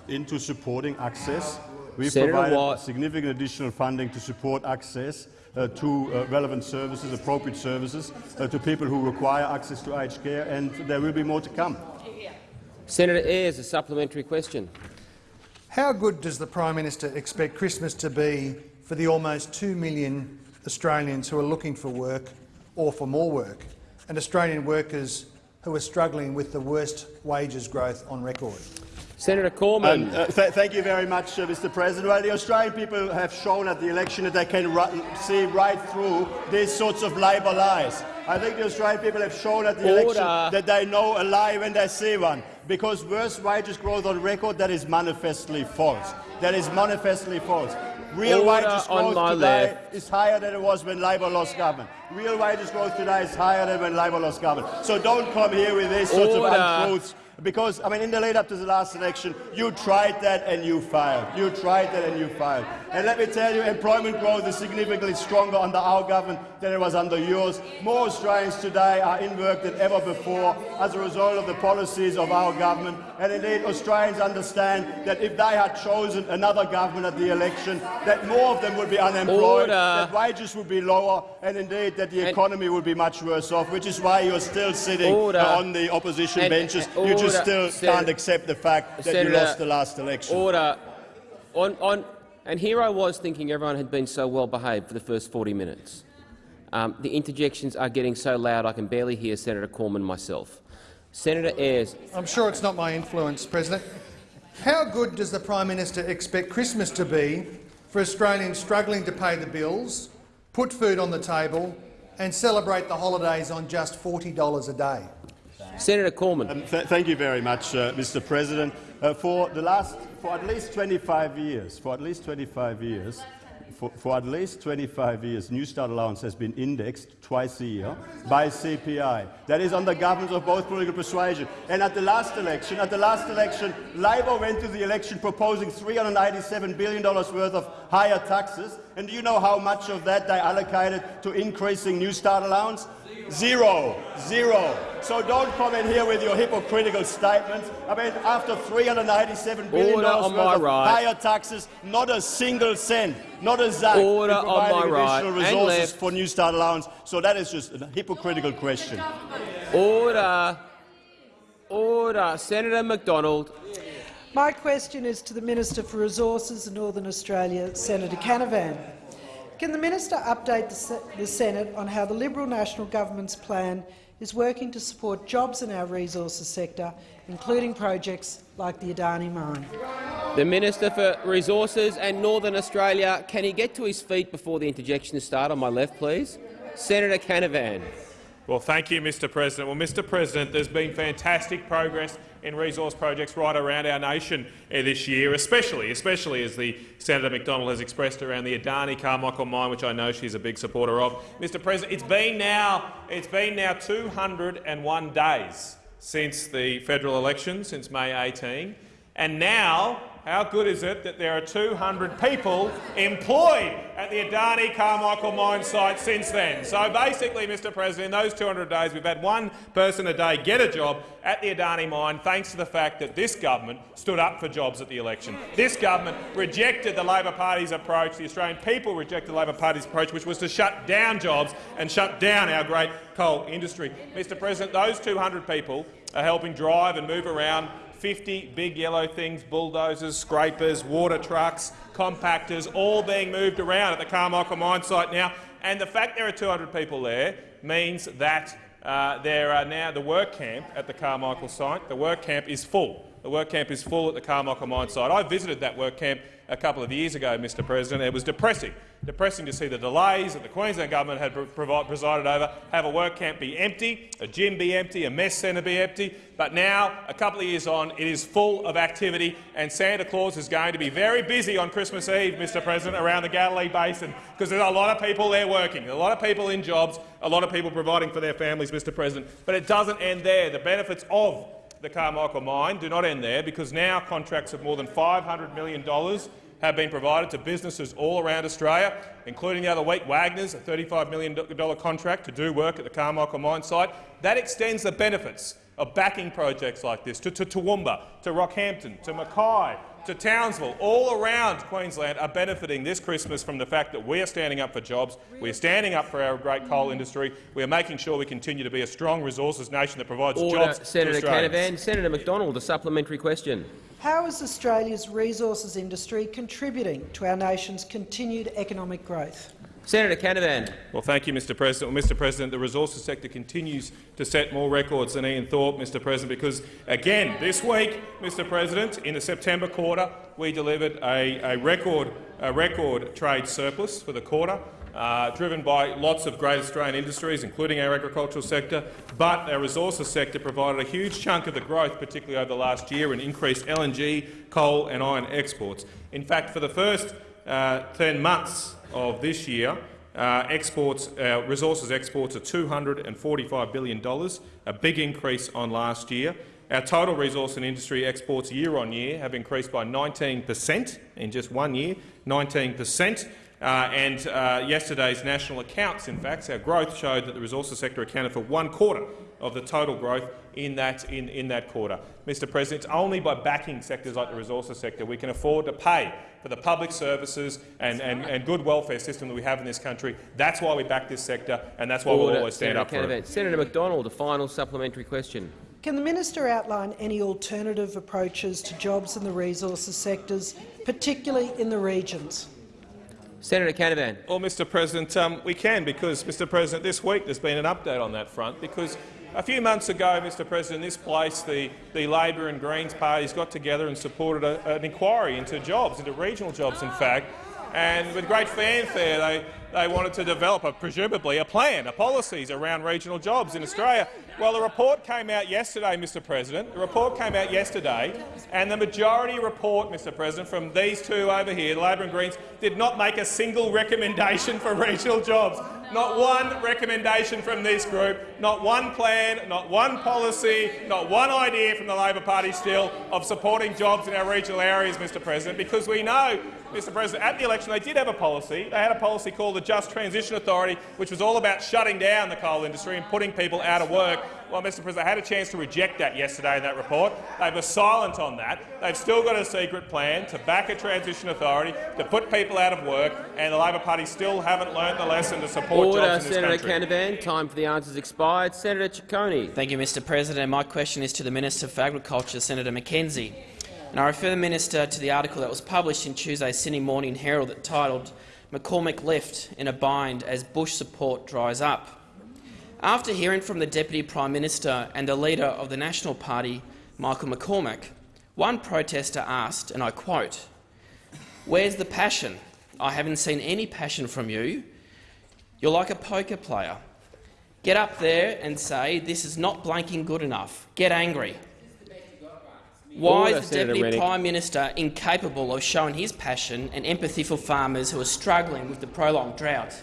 into supporting access. We've Senator provided Watt. significant additional funding to support access uh, to uh, relevant services, appropriate services, uh, to people who require access to aged care, and there will be more to come. Senator Ayres, a supplementary question. How good does the Prime Minister expect Christmas to be for the almost 2 million Australians who are looking for work or for more work, and Australian workers who are struggling with the worst wages growth on record? Senator Cormann. Um, uh, th thank you very much, uh, Mr. President. Well, the Australian people have shown at the election that they can see right through these sorts of Labor lies. I think the Australian people have shown at the election that they know a lie when they see one. Because worst wages growth on record, that is manifestly false. That is manifestly false. Real Order wages growth today left. is higher than it was when Labor lost government. Real wages growth today is higher than when Labor lost government. So don't come here with these sorts Order. of untruths because, I mean, in the lead up to the last election, you tried that and you failed. You tried that and you failed. And let me tell you, employment growth is significantly stronger under our government than it was under yours. More Australians today are in work than ever before as a result of the policies of our government. And indeed, Australians understand that if they had chosen another government at the election, that more of them would be unemployed, Order. that wages would be lower, and indeed that the economy would be much worse off, which is why you're still sitting Order. on the opposition And- benches. and just still Sen- can't accept the fact that you lost the last election. Order. On, on, and here I was thinking everyone had been so well behaved for the first 40 minutes. Um, the interjections are getting so loud I can barely hear Senator Cormann myself. Senator Ayres, I'm sure it's not my influence, President. How good does the Prime Minister expect Christmas to be for Australians struggling to pay the bills, put food on the table and celebrate the holidays on just $40 a day? Senator Cormann. Um, th thank you very much, uh, Mr. President. Uh, for the last, for at least 25 years, for at least 25 years, for, for at least 25 years, Newstart allowance has been indexed twice a year by CPI. That is under governments of both political persuasion. And at the last election, at the last election, Labor went to the election proposing $387 billion worth of higher taxes. And do you know how much of that they allocated to increasing Newstart allowance? Zero. Zero. So don't come in here with your hypocritical statements. I mean, after $387 billion Order worth on my of right. higher taxes, not a single cent, not a zack Order in on my right additional and resources left. for Newstart allowance. So that is just a hypocritical question. order. Order. Senator McDonald. My question is to the Minister for Resources and Northern Australia, Senator Canavan. Can the minister update the, Se the Senate on how the Liberal National Government's plan is working to support jobs in our resources sector, including projects like the Adani mine? The Minister for Resources and Northern Australia. Can he get to his feet before the interjections start? On my left, please. Senator Canavan. Well, thank you, Mr President. Well, Mr President, there's been fantastic progress in resource projects right around our nation uh, this year, especially, especially as the Senator McDonald has expressed around the Adani Carmichael mine, which I know she's a big supporter of. Mr President, it's been now, it's been now 201 days since the federal election, since May 18, and now how good is it that there are 200 people employed at the Adani Carmichael mine site since then? So basically, Mr President, in those 200 days we've had one person a day get a job at the Adani mine thanks to the fact that this government stood up for jobs at the election. This government rejected the Labor Party's approach, the Australian people rejected the Labor Party's approach, which was to shut down jobs and shut down our great coal industry. Mr President, those 200 people are helping drive and move around 50 big yellow things, bulldozers, scrapers, water trucks, compactors, all being moved around at the Carmichael mine site now. And the fact there are 200 people there means that uh, there are now the work camp at the Carmichael site. The work camp is full. The work camp is full at the Carmichael mine site. I visited that work camp a couple of years ago, Mr President. It was depressing. Depressing to see the delays that the Queensland government had presided over, have a work camp be empty, a gym be empty, a mess centre be empty. But now, a couple of years on, it is full of activity, and Santa Claus is going to be very busy on Christmas Eve, Mr President, around the Galilee Basin, because there's a lot of people there working, a lot of people in jobs, a lot of people providing for their families, Mr President. But it doesn't end there. The benefits of the Carmichael mine do not end there, because now contracts of more than $500 million have been provided to businesses all around Australia, including the other week Wagner's a $35 million contract to do work at the Carmichael mine site. That extends the benefits of backing projects like this to, to Toowoomba, to Rockhampton, to Mackay, to Townsville, all around Queensland are benefiting this Christmas from the fact that we are standing up for jobs, we are standing up for our great coal industry, we are making sure we continue to be a strong resources nation that provides Order, jobs Senator to Australians. Canavan. Senator McDonald, a supplementary question. How is Australia's resources industry contributing to our nation's continued economic growth? Senator Canavan. Well, thank you, Mr President. Well, Mr President, the resources sector continues to set more records than Ian Thorpe, Mr President, because, again, this week, Mr President, in the September quarter, we delivered a, a, record, a record trade surplus for the quarter, uh, driven by lots of great Australian industries, including our agricultural sector, but our resources sector provided a huge chunk of the growth, particularly over the last year, in increased LNG, coal and iron exports. In fact, for the first uh, 10 months of this year, uh, exports, uh, resources exports are $245 billion, a big increase on last year. Our total resource and industry exports year on year have increased by 19 per cent in just one year, 19 per cent. Uh, and uh, yesterday's national accounts, in fact, our growth showed that the resources sector accounted for one quarter of the total growth in that, in, in that quarter. Mr President, it's only by backing sectors like the resources sector we can afford to pay for the public services and, and, and good welfare system that we have in this country. That's why we back this sector, and that's why Order. we'll always stand Senator up for it. Senator McDonald, a final supplementary question. Can the minister outline any alternative approaches to jobs in the resources sectors, particularly in the regions? Senator Canavan. Well, Mr President, um, we can because, Mr President, this week there's been an update on that front because a few months ago, Mr President, this place, the, the Labor and Greens parties got together and supported a, an inquiry into jobs, into regional jobs, in fact, and with great fanfare they, they wanted to develop, a, presumably, a plan, a policies around regional jobs in Australia. Well, the report came out yesterday, Mr President. The report came out yesterday, and the majority report, Mr President, from these two over here, the Labor and Greens, did not make a single recommendation for regional jobs. Not one recommendation from this group, not one plan, not one policy, not one idea from the Labor Party still of supporting jobs in our regional areas, Mr President, because we know Mr President, at the election they did have a policy. They had a policy called the Just Transition Authority, which was all about shutting down the coal industry and putting people out of work. Well, Mr President, they had a chance to reject that yesterday in that report. They were silent on that. They've still got a secret plan to back a transition authority, to put people out of work, and the Labor Party still haven't learned the lesson to support Order, jobs in this Senator country. Canavan. Time for the answers expired. Senator Ciccone. Thank you, Mr President. My question is to the Minister for Agriculture, Senator McKenzie. And I refer the minister to the article that was published in Tuesday's Sydney Morning Herald that titled McCormack left in a bind as Bush support dries up. After hearing from the Deputy Prime Minister and the leader of the National Party, Michael McCormack, one protester asked, and I quote, Where's the passion? I haven't seen any passion from you. You're like a poker player. Get up there and say, this is not blanking good enough. Get angry. Why is the Deputy Prime Minister incapable of showing his passion and empathy for farmers who are struggling with the prolonged drought?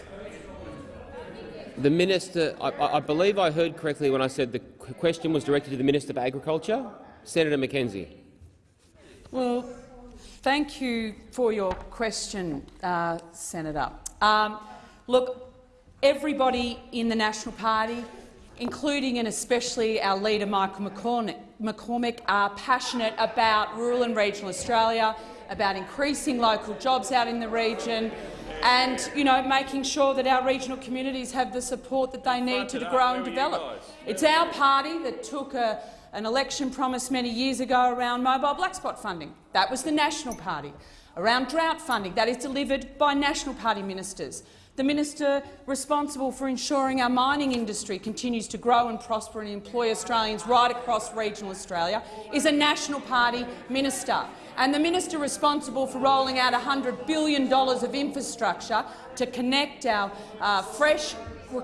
The minister, I, I believe I heard correctly when I said the question was directed to the Minister for Agriculture. Senator McKenzie. Well, Thank you for your question, uh, Senator. Um, look, everybody in the National Party, including and especially our leader Michael McCormack, McCormack are passionate about rural and regional Australia, about increasing local jobs out in the region and you know, making sure that our regional communities have the support that they need to grow and develop. It's our party that took a, an election promise many years ago around mobile black spot funding. That was the National Party. Around drought funding, that is delivered by National Party ministers. The minister responsible for ensuring our mining industry continues to grow and prosper and employ Australians right across regional Australia is a National Party minister. And the minister responsible for rolling out $100 billion of infrastructure to connect our uh, fresh,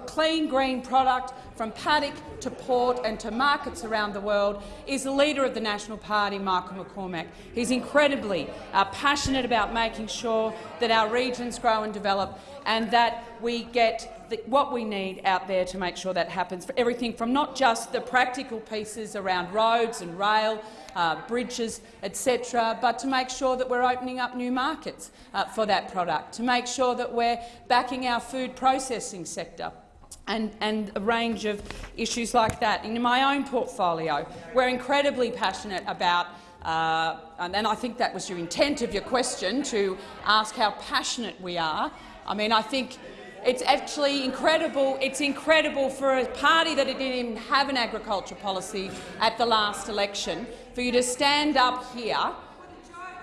clean green product from paddock to port and to markets around the world is the leader of the National Party, Michael McCormack. He's incredibly uh, passionate about making sure that our regions grow and develop and that we get the, what we need out there to make sure that happens, for everything from not just the practical pieces around roads and rail, uh, bridges, etc., but to make sure that we're opening up new markets uh, for that product, to make sure that we're backing our food processing sector, and, and, a range of issues like that. In my own portfolio, we're incredibly passionate about, uh, and I think that was your intent of your question, to ask how passionate we are I mean, I think it's actually incredible. It's incredible for a party that didn't even have an agriculture policy at the last election for you to stand up here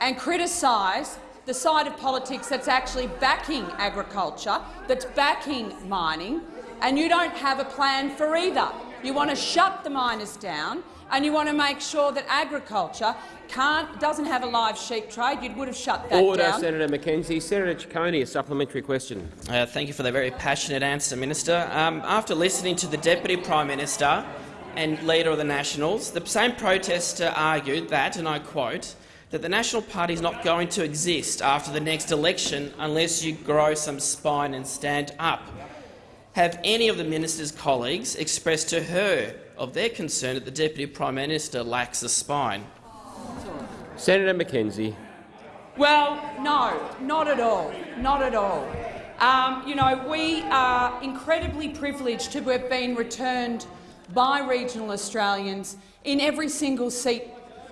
and criticise the side of politics that's actually backing agriculture, that's backing mining, and you don't have a plan for either. You want to shut the miners down and you want to make sure that agriculture can't, doesn't have a live sheep trade. You would have shut that Order, down. Senator McKenzie. Senator Ciccone, a supplementary question. Uh, thank you for the very passionate answer, Minister. Um, after listening to the Deputy Prime Minister and Leader of the Nationals, the same protester argued that, and I quote, that the National Party is not going to exist after the next election unless you grow some spine and stand up. Have any of the minister's colleagues expressed to her of their concern that the Deputy Prime Minister lacks a spine? Senator McKenzie. Well, no, not at all. Not at all. Um, you know, we are incredibly privileged to have been returned by regional Australians in every single seat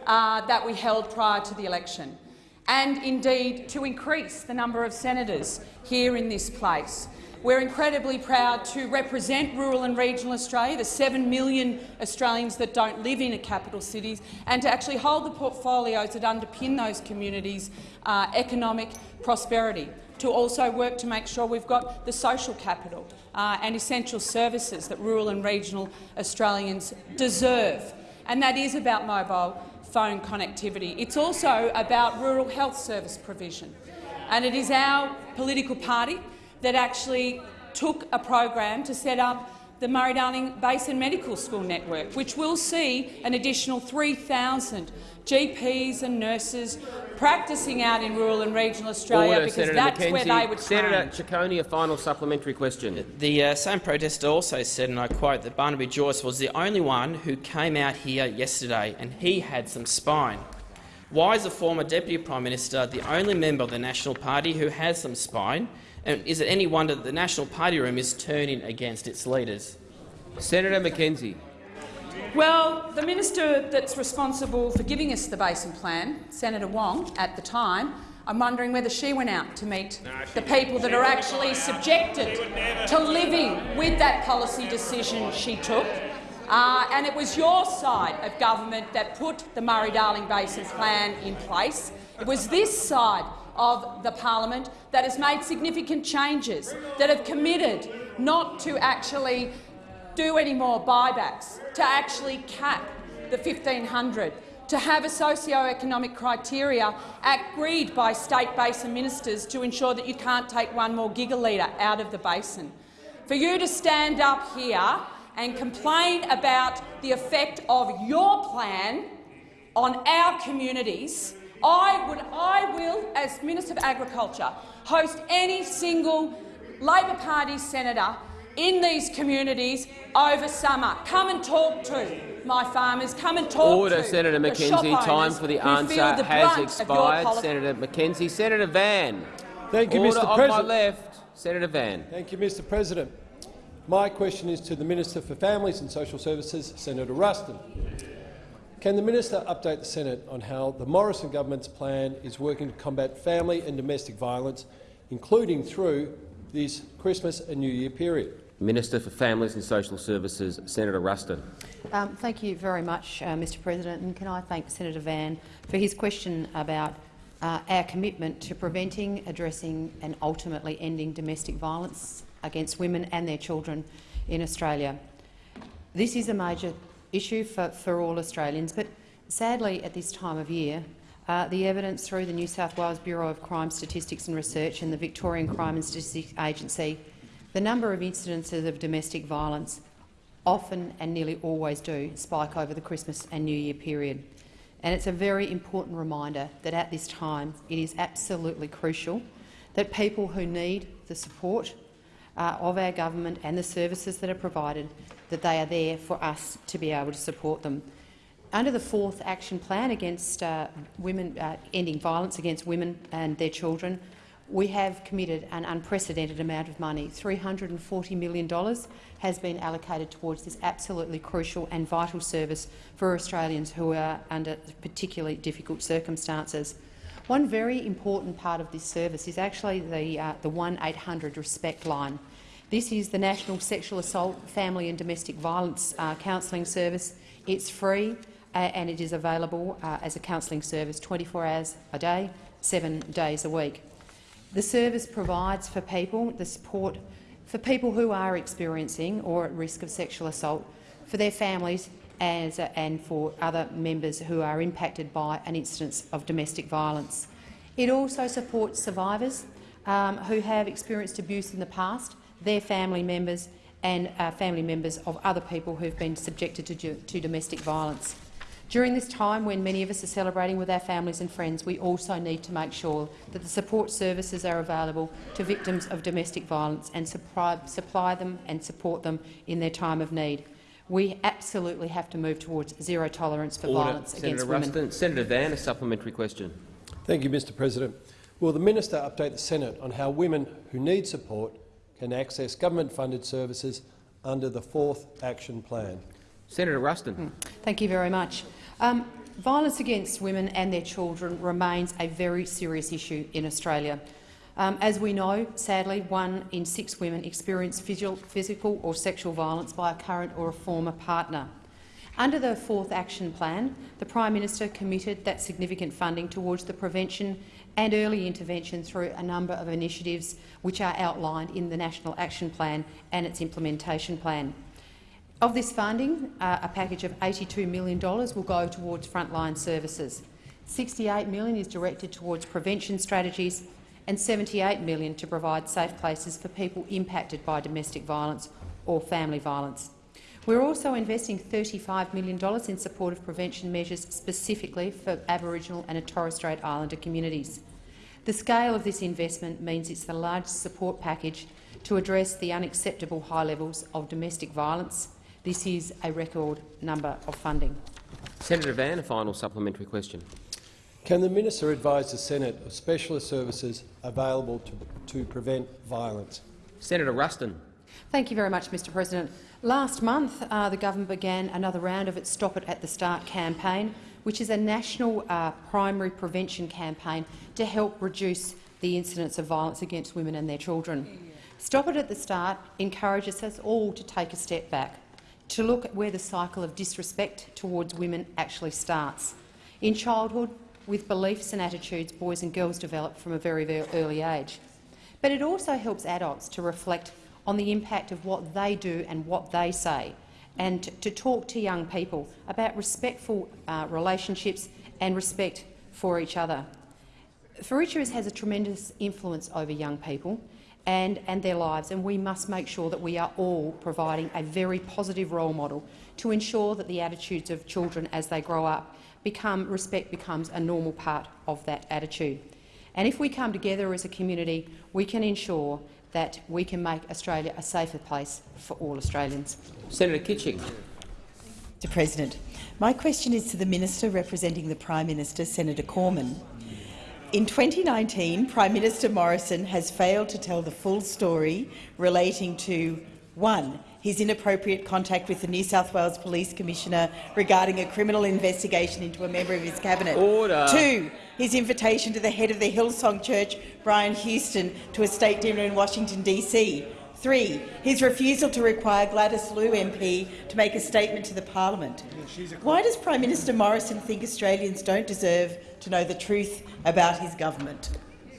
uh, that we held prior to the election, and indeed to increase the number of senators here in this place. We're incredibly proud to represent rural and regional Australia, the 7 million Australians that don't live in a capital cities, and to actually hold the portfolios that underpin those communities' uh, economic prosperity to also work to make sure we've got the social capital uh, and essential services that rural and regional Australians deserve. And that is about mobile phone connectivity. It's also about rural health service provision. And it is our political party that actually took a program to set up the Murray-Darling Basin Medical School Network, which will see an additional 3,000 GPs and nurses practising out in rural and regional Australia Order, because Senator that's McKenzie. where they would Senator train. Ciccone, a final supplementary question. The uh, same protester also said, and I quote, that Barnaby Joyce was the only one who came out here yesterday and he had some spine. Why is the former Deputy Prime Minister the only member of the National Party who has some spine? And is it any wonder that the National Party room is turning against its leaders? Senator McKenzie. Well, the minister that's responsible for giving us the Basin Plan, Senator Wong, at the time, I'm wondering whether she went out to meet the people that are actually subjected to living with that policy decision she took. Uh, and it was your side of government that put the Murray-Darling Basin Plan in place. It was this side of the parliament that has made significant changes, that have committed not to actually do any more buybacks, to actually cap the 1500 to have a socio-economic criteria agreed by state basin ministers to ensure that you can't take one more gigalitre out of the basin. For you to stand up here and complain about the effect of your plan on our communities I, would, I will, as Minister of Agriculture, host any single Labor Party senator in these communities over summer. Come and talk to my farmers, come and talk Order, to Senator the shop McKenzie. Time for the answer the has brunt of your expired. Senator McKenzie. Senator Van. Thank you, Order Mr on my left. Senator Van. Thank you, Mr President. My question is to the Minister for Families and Social Services, Senator Ruston. Can the minister update the Senate on how the Morrison government's plan is working to combat family and domestic violence, including through this Christmas and New Year period? Minister for Families and Social Services, Senator Ruston. Um, thank you very much, uh, Mr President, and can I thank Senator Van for his question about uh, our commitment to preventing, addressing and ultimately ending domestic violence against women and their children in Australia. This is a major issue for, for all Australians, but sadly at this time of year, uh, the evidence through the New South Wales Bureau of Crime Statistics and Research and the Victorian Crime and Statistics Agency, the number of incidences of domestic violence often and nearly always do spike over the Christmas and New Year period. And it's a very important reminder that at this time it is absolutely crucial that people who need the support uh, of our government and the services that are provided, that they are there for us to be able to support them. Under the fourth action plan against uh, women, uh, ending violence against women and their children, we have committed an unprecedented amount of money. $340 million has been allocated towards this absolutely crucial and vital service for Australians who are under particularly difficult circumstances. One very important part of this service is actually the, uh, the 1-800 RESPECT line. This is the National Sexual Assault, Family and Domestic Violence uh, Counselling Service. It's free uh, and it is available uh, as a counselling service 24 hours a day, seven days a week. The service provides for people the support for people who are experiencing or at risk of sexual assault, for their families as, and for other members who are impacted by an instance of domestic violence. It also supports survivors um, who have experienced abuse in the past, their family members and uh, family members of other people who have been subjected to, to domestic violence. During this time, when many of us are celebrating with our families and friends, we also need to make sure that the support services are available to victims of domestic violence and supply, supply them and support them in their time of need. We absolutely have to move towards zero tolerance for Order. violence Senator against women. Ruston. Senator Van, a supplementary question. Thank you, Mr President. Will the minister update the Senate on how women who need support can access government-funded services under the fourth action plan? Senator Ruston. Hmm. Thank you very much. Um, violence against women and their children remains a very serious issue in Australia. Um, as we know, sadly, one in six women experience physical or sexual violence by a current or a former partner. Under the fourth action plan, the Prime Minister committed that significant funding towards the prevention and early intervention through a number of initiatives which are outlined in the National Action Plan and its implementation plan. Of this funding, uh, a package of $82 million will go towards frontline services. 68 million is directed towards prevention strategies and 78 million to provide safe places for people impacted by domestic violence or family violence. We're also investing $35 million in support of prevention measures specifically for Aboriginal and Torres Strait Islander communities. The scale of this investment means it's the largest support package to address the unacceptable high levels of domestic violence. This is a record number of funding. Senator Van, a final supplementary question. Can the minister advise the Senate of specialist services available to, to prevent violence? Senator Ruston. Thank you very much, Mr President. Last month, uh, the government began another round of its Stop It at the Start campaign, which is a national uh, primary prevention campaign to help reduce the incidence of violence against women and their children. Stop It at the Start encourages us all to take a step back, to look at where the cycle of disrespect towards women actually starts. In childhood, with beliefs and attitudes boys and girls develop from a very, very early age. But it also helps adults to reflect on the impact of what they do and what they say, and to talk to young people about respectful uh, relationships and respect for each other. Furiccia's has a tremendous influence over young people and, and their lives, and we must make sure that we are all providing a very positive role model to ensure that the attitudes of children as they grow up become, respect becomes a normal part of that attitude. And if we come together as a community, we can ensure that we can make Australia a safer place for all Australians. Senator Kitching. Mr President. My question is to the Minister representing the Prime Minister, Senator Cormann. In 2019, Prime Minister Morrison has failed to tell the full story relating to 1 his inappropriate contact with the New South Wales Police Commissioner regarding a criminal investigation into a member of his cabinet. Order. 2 his invitation to the head of the Hillsong Church, Brian Houston, to a state dinner in Washington, D.C. 3 his refusal to require Gladys Liu MP to make a statement to the parliament. Why does Prime Minister Morrison think Australians don't deserve to know the truth about his government?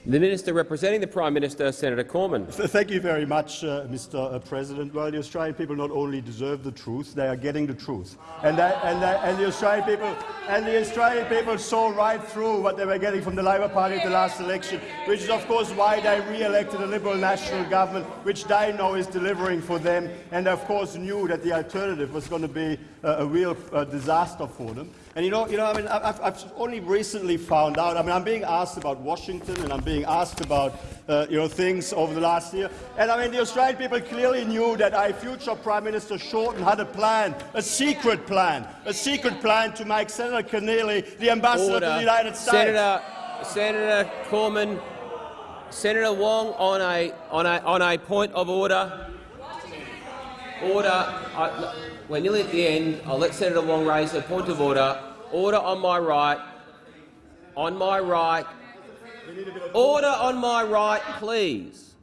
The Minister representing the Prime Minister, Senator Cormann. Thank you very much, uh, Mr. President. Well, the Australian people not only deserve the truth, they are getting the truth. And, and, and, the Australian people, and the Australian people saw right through what they were getting from the Labor Party at the last election, which is, of course, why they re-elected a Liberal national government, which they know is delivering for them, and, of course, knew that the alternative was going to be uh, a real uh, disaster for them. And you know, you know, I mean, I've, I've, only recently found out. I mean, I'm being asked about Washington, and I'm being asked about, uh, you know, things over the last year. And I mean, the Australian people clearly knew that our future Prime Minister Shorten had a plan, a secret plan, a secret plan to make Senator Keneally the ambassador Order. to the United States. Senator, Senator Cormann, Senator Wong, on a on a on a point of order. Order. I, we're nearly at the end. I'll let Senator Wong raise a point of order. Order on my right. On my right. Order on my right, please.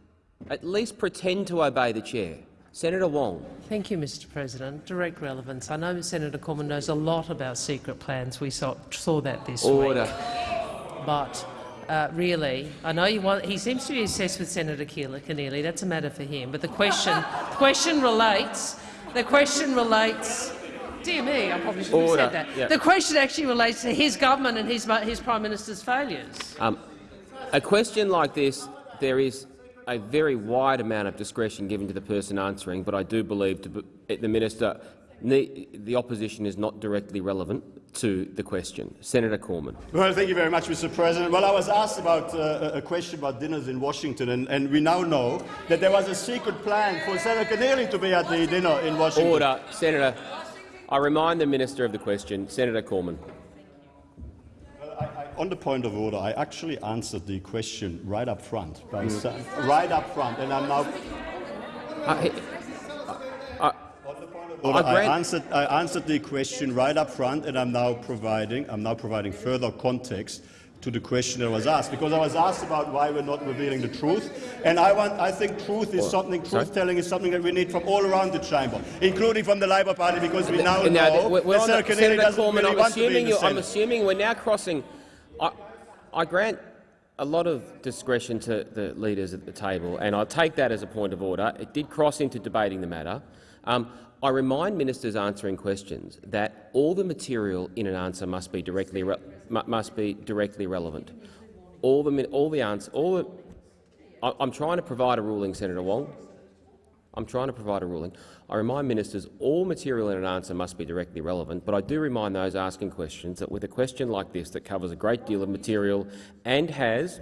At least pretend to obey the chair. Senator Wong. Thank you, Mr President. Direct relevance. I know Senator Cormann knows a lot about secret plans. We saw, saw that this Order. week. But uh, really, I know you want. He seems to be obsessed with Senator Keneally. That's a matter for him. But the question, the question relates. The question relates. Dear me, I probably should have Order. said that. Yeah. The question actually relates to his government and his, his prime minister's failures. Um, a question like this, there is a very wide amount of discretion given to the person answering, but I do believe to the minister, the opposition is not directly relevant to the question. Senator Cormann. Well, thank you very much, Mr. President. Well, I was asked about uh, a question about dinners in Washington, and, and, we now know that there was a secret plan for Senator Keneally to be at the dinner in Washington. Order, Senator. I remind the minister of the question. Senator Cormann. Well, I, I, on the point of order, I actually answered the question right up front, saying- right up front, and I'm now. Uh, I answered, I answered the question right up front, and I'm now providing I'm now providing further context to the question that was asked, because I was asked about why we're not revealing the truth, and I want I think truth is something truth-telling is something that we need from all around the chamber, including from the Labor Party, because we now No, know we're- we're that Senator Senator Cormann, really I'm want to be in assuming, you, I'm assuming we're now crossing. I, I grant a lot of discretion to the leaders at the table, and I take that as a point of order. It did cross into debating the matter. Um, I remind ministers answering questions that all the material in an answer must be directly re must be directly relevant. All the all the answer all the. I, I'm trying to provide a ruling, Senator Wong. I'm trying to provide a ruling. I remind ministers all material in an answer must be directly relevant, but I do remind those asking questions that with a question like this that covers a great deal of material and has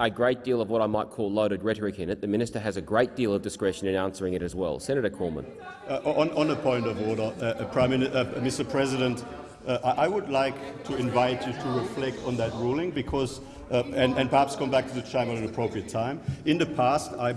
a great deal of what I might call loaded rhetoric in it, the minister has a great deal of discretion in answering it as well. Senator Cormann. Uh, on, on a point of order, uh, uh, Prime Minister, uh, Mr. President, uh, I would like to invite you to reflect on that ruling because, uh, and, and perhaps come back to the chamber at an appropriate time. In the past, I,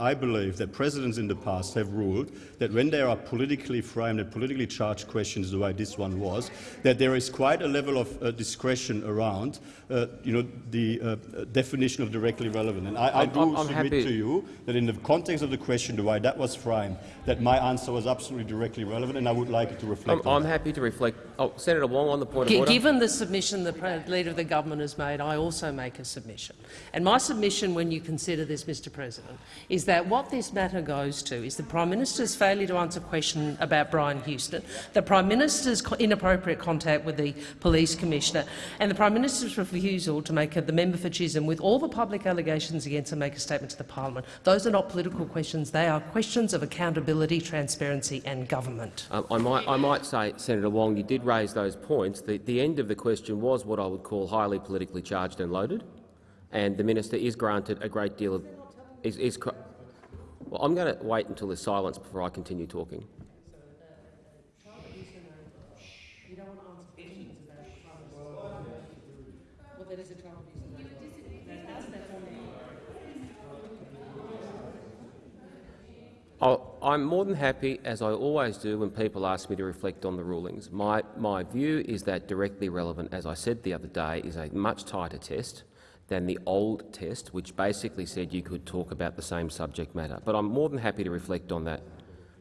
I believe that presidents in the past have ruled that when there are politically framed and politically charged questions, the way this one was, that there is quite a level of uh, discretion around, uh, you know, the uh, definition of directly relevant. And I, I do I'm- I'm submit happy- to you that in the context of the question, the way that was framed, that my answer was absolutely directly relevant, and I would like it to reflect I'm, on I'm happy to reflect. Oh, Senator Wong on the point of order. Given the submission the Leader of the Government has made, I also make a submission. And my submission, when you consider this, Mr President, is that what this matter goes to is the Prime Minister's failure to answer a question about Brian Houston, the Prime Minister's inappropriate contact with the Police Commissioner, and the Prime Minister's refusal to make a, the member for Chisholm, with all the public allegations against him, make a statement to the Parliament. Those are not political questions. They are questions of accountability, transparency and government. Um, I, might, I might say, Senator Wong, you did raise those points. The, the end of the question was what I would call highly politically charged and loaded, and the minister is granted a great deal of. Is, is, well, I'm going to wait until there's silence before I continue talking. I'm more than happy, as I always do when people ask me to reflect on the rulings. My, my view is that directly relevant, as I said the other day, is a much tighter test than the old test, which basically said you could talk about the same subject matter. But I'm more than happy to reflect on that.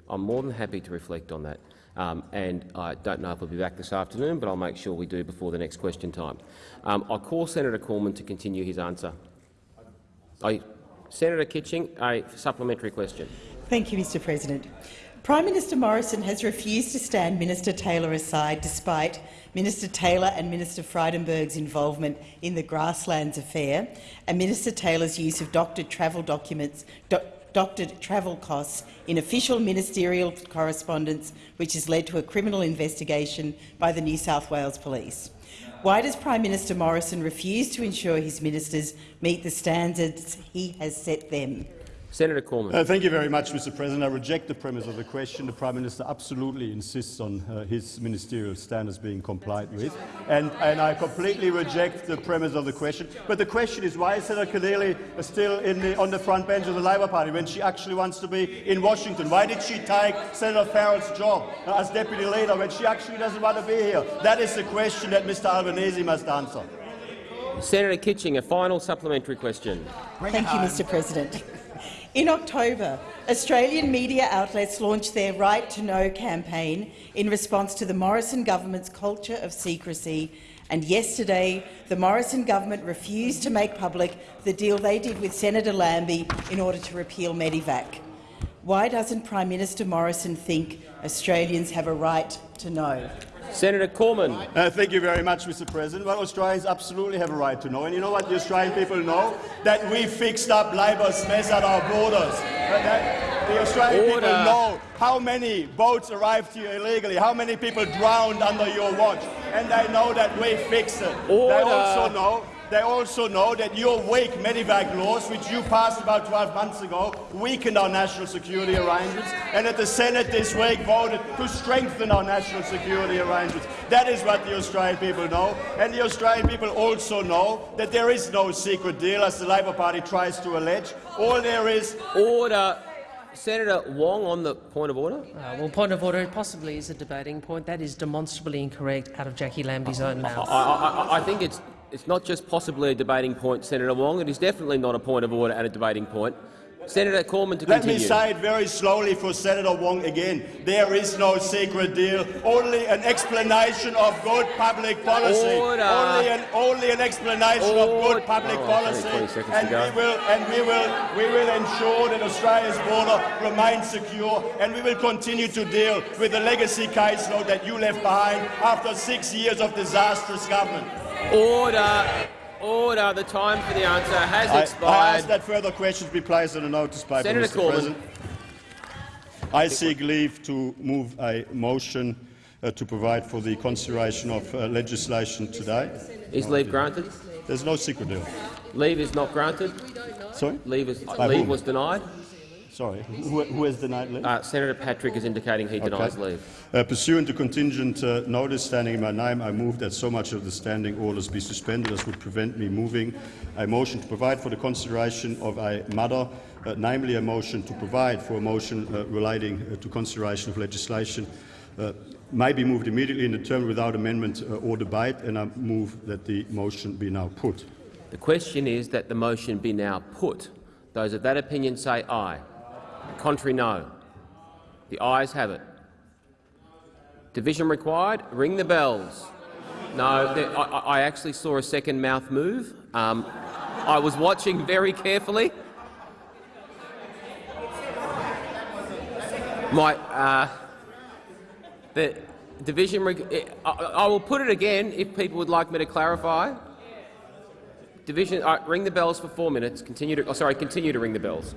I'm more than happy to reflect on that. Um, and I don't know if we'll be back this afternoon, but I'll make sure we do before the next question time. Um, I call Senator Cormann to continue his answer. I, Senator Kitching, a supplementary question. Thank you, Mr President. Prime Minister Morrison has refused to stand Minister Taylor aside despite Minister Taylor and Minister Frydenberg's involvement in the grasslands affair and Minister Taylor's use of doctored travel documents, do, doctored travel costs in official ministerial correspondence, which has led to a criminal investigation by the New South Wales Police. Why does Prime Minister Morrison refuse to ensure his ministers meet the standards he has set them? Senator Cormann. Uh, thank you very much, Mr. President. I reject the premise of the question. The Prime Minister absolutely insists on uh, his ministerial standards being complied with, and, and, I completely reject the premise of the question. But the question is, why is Senator Keneally still the, on the front bench of the Labor Party when she actually wants to be in Washington? Why did she take Senator Farrell's job uh, as deputy leader when she actually doesn't want to be here? That is the question that Mr. Albanese must answer. Senator Kitching, a final supplementary question. Thank you, Mr President. In October, Australian media outlets launched their Right to Know campaign in response to the Morrison government's culture of secrecy, and yesterday the Morrison government refused to make public the deal they did with Senator Lambie in order to repeal Medevac. Why doesn't Prime Minister Morrison think Australians have a right to know? Senator Cormann. Uh, thank you very much, Mr. President. Well, Australians absolutely have a right to know. And you know what the Australian people know? That we fixed up Labor's mess at our borders. That the Australian Order. people know how many boats arrived here illegally, how many people drowned under your watch, and they know that we fixed it. Order. They also know they also know that your weak Medevac laws, which you passed about 12 months ago, weakened our national security arrangements, and that the Senate this week voted to strengthen our national security arrangements. That is what the Australian people know, and the Australian people also know that there is no secret deal, as the Labor Party tries to allege. All there is— Order. Senator Wong on the point of order. Uh, well, point of order possibly is a debating point. That is demonstrably incorrect out of Jackie Lambie's own mouth. I, I, I think it's it's not just possibly a debating point, Senator Wong. It is definitely not a point of order and a debating point. Senator Cormann to Let continue. me say it very slowly for Senator Wong again. There is no secret deal, only an explanation of good public policy. Order. Only an, only an explanation of good public Oh, policy. 20 seconds and we will and we will we will ensure that Australia's border remains secure and we will continue to deal with the legacy caseload that you left behind after six years of disastrous government. Order. Order. The time for the answer has I, expired. I ask that further questions be placed on a notice paper, Senator Mr. Cormann. President. I seek leave to move a motion uh, to provide for the consideration of uh, legislation today. Is leave granted? There's no secret deal. Leave is not granted. Sorry? Leave, is, leave was denied. Sorry, who, who has denied leave? Uh, Senator Patrick is indicating he denies Okay. leave. Uh, pursuant to contingent uh, notice standing in my name, I move that so much of the standing orders be suspended as would prevent me moving a motion to provide for the consideration of a matter, uh, namely a motion to provide for a motion uh, relating uh, to consideration of legislation, may be moved immediately in the term without amendment or debate, and I move that the motion be now put. The question is that the motion be now put. Those of that opinion say aye. Contrary, no. The ayes have it. Division required. Ring the bells. No, there, I, I actually saw a second mouth move. Um, I was watching very carefully. My, uh, the division. I, I will put it again if people would like me to clarify. Division. Uh, ring the bells for four minutes. Continue to. Oh, sorry. Continue to ring the bells.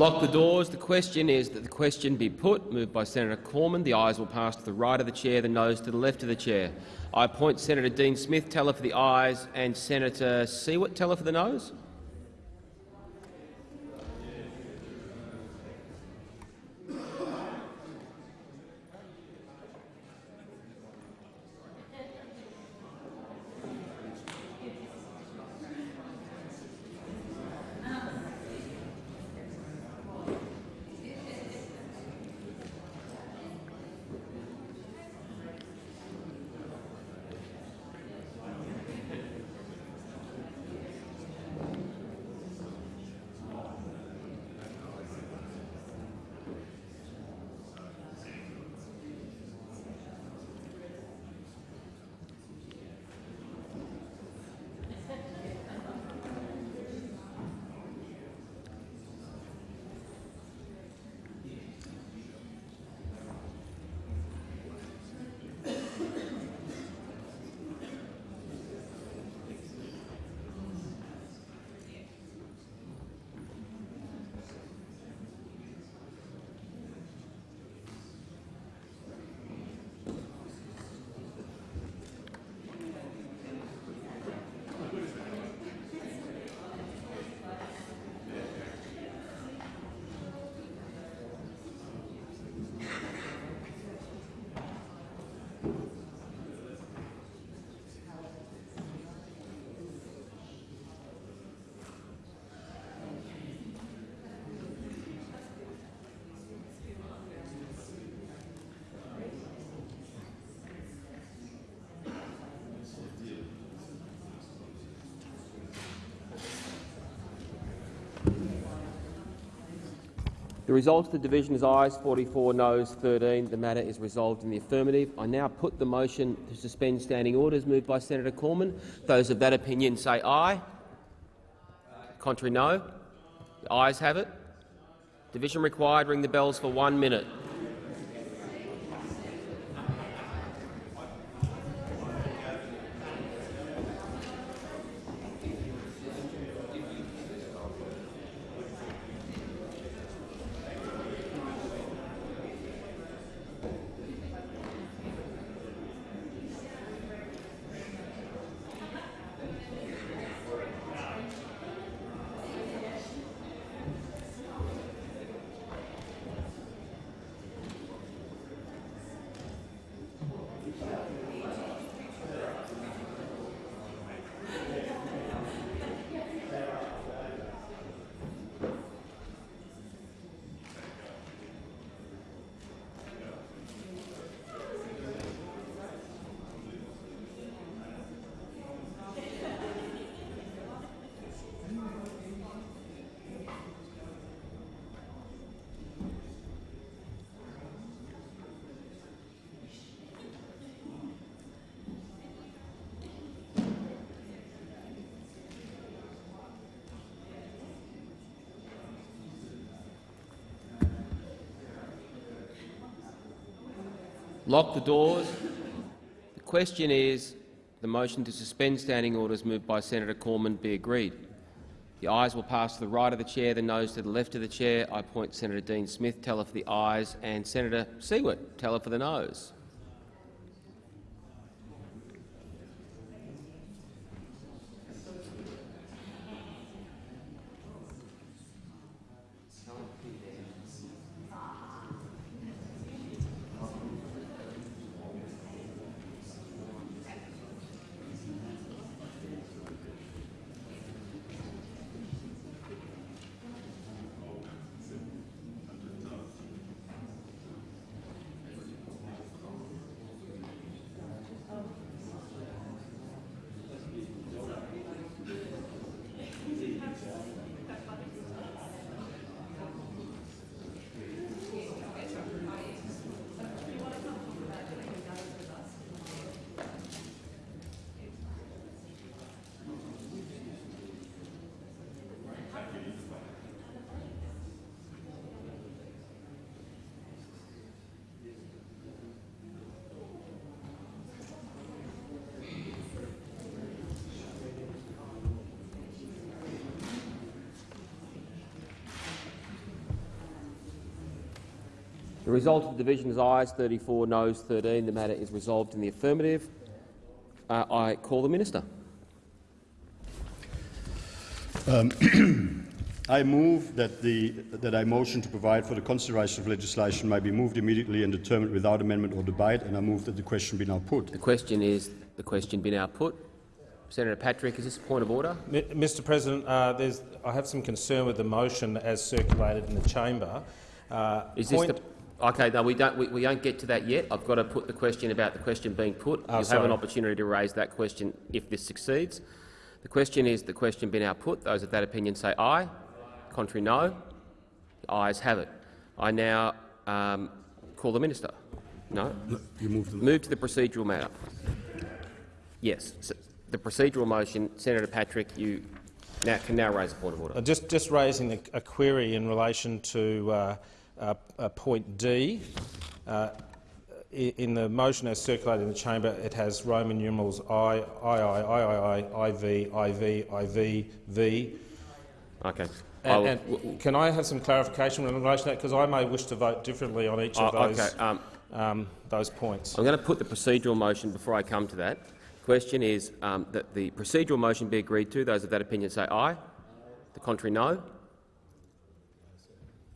Lock the doors. The question is that the question be put. Moved by Senator Cormann. The ayes will pass to the right of the chair, the noes to the left of the chair. I appoint Senator Dean Smith teller for the ayes and Senator Siewert teller for the noes. The result of the division is ayes 44, noes 13. The matter is resolved in the affirmative. I now put the motion to suspend standing orders moved by Senator Cormann. Those of that opinion say aye. Contrary, no. The ayes have it. Division required. Ring the bells for one minute. Lock the doors. The question is the motion to suspend standing orders moved by Senator Cormann be agreed. The ayes will pass to the right of the chair, the noes to the left of the chair. I appoint Senator Dean Smith, teller for the ayes, and Senator Siewert, teller for the noes. The result of the division is ayes 34, noes 13. The matter is resolved in the affirmative. Uh, I call the minister. Um, I move that, the, that a motion to provide for the consideration of legislation may be moved immediately and determined without amendment or debate, and I move that the question be now put. The question is the question be now put. Senator Patrick, is this a point of order? M Mr President, uh, I have some concern with the motion as circulated in the chamber. Uh, is this the Okay, no, we don't. We, we, don't get to that yet. I've got to put the question about the question being put. Oh, You'll sorry. have an opportunity to raise that question if this succeeds. The question is the question being now put. Those of that opinion say aye. Contrary, no. The ayes have it. I now um, call the minister. No. You move, move to the procedural matter. Yes, so the procedural motion. Senator Patrick, you now can now raise a point of order. Uh, just, just raising a, a, query in relation to. Uh, point D. Uh, in the motion as circulated in the chamber, it has Roman numerals I, I, I, I, I, I, V, I, V, I, V, V. Okay. And, and can I have some clarification in relation to that? Because I may wish to vote differently on each of oh, those, okay. um, um, those points. I'm going to put the procedural motion before I come to that. The question is um, that the procedural motion be agreed to. Those of that opinion say aye. The contrary, no.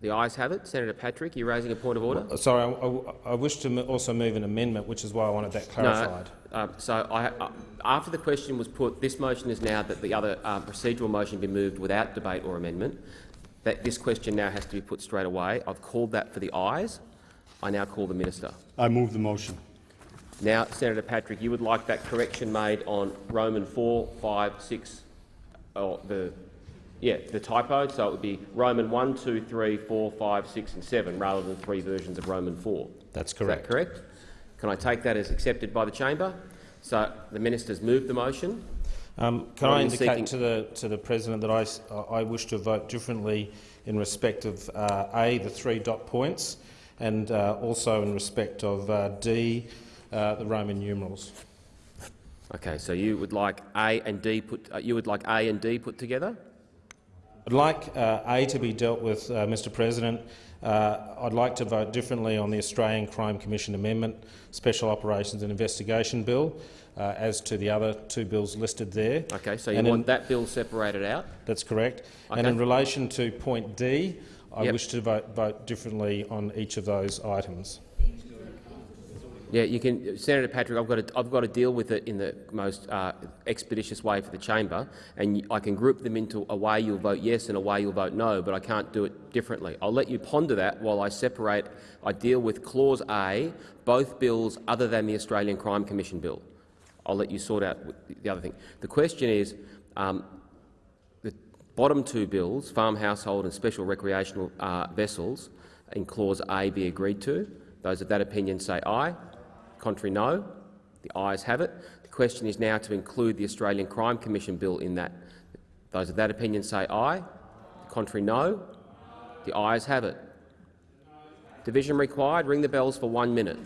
The ayes have it. Senator Patrick, you're raising a point of order. Uh, sorry, I, I, I wish to also move an amendment, which is why I wanted that clarified. No, uh, so I, uh, after the question was put, this motion is now that the other uh, procedural motion be moved without debate or amendment. That this question now has to be put straight away. I've called that for the ayes. I now call the minister. I move the motion. Now, Senator Patrick, you would like that correction made on Roman 4, 5, 6, or the yeah, the typo, so it would be Roman 1, 2, 3, 4, 5, 6 and 7 rather than three versions of Roman 4. That's correct. That correct? Can I take that as accepted by the chamber? So the minister's moved the motion. Um, can I indicate seeking... to the to the president that I I wish to vote differently in respect of uh, a the three dot points, and uh, also in respect of uh, d uh, the Roman numerals. Okay, so you would like A and D put uh, you would like A and D put together. I'd like uh, A to be dealt with, uh, Mr President. Uh, I'd like to vote differently on the Australian Crime Commission Amendment, Special Operations and Investigation Bill, uh, as to the other two bills listed there. Okay, so you and want in, that bill separated out? That's correct. Okay. And in relation to point D, I yep. wish to vote, vote differently on each of those items. Yeah, you can, Senator Patrick. I've got to, I've got to deal with it in the most uh, expeditious way for the chamber, and I can group them into a way you'll vote yes and a way you'll vote no, but I can't do it differently. I'll let you ponder that while I separate. I deal with clause A, both bills other than the Australian Crime Commission bill. I'll let you sort out the other thing. The question is. Um, the bottom two bills, farm household and special recreational uh, vessels, in clause A be agreed to. Those of that opinion say aye. Contrary, no. The ayes have it. The question is now to include the Australian Crime Commission bill in that. Those of that opinion say aye. The contrary, no. The ayes have it. Division required. Ring the bells for one minute.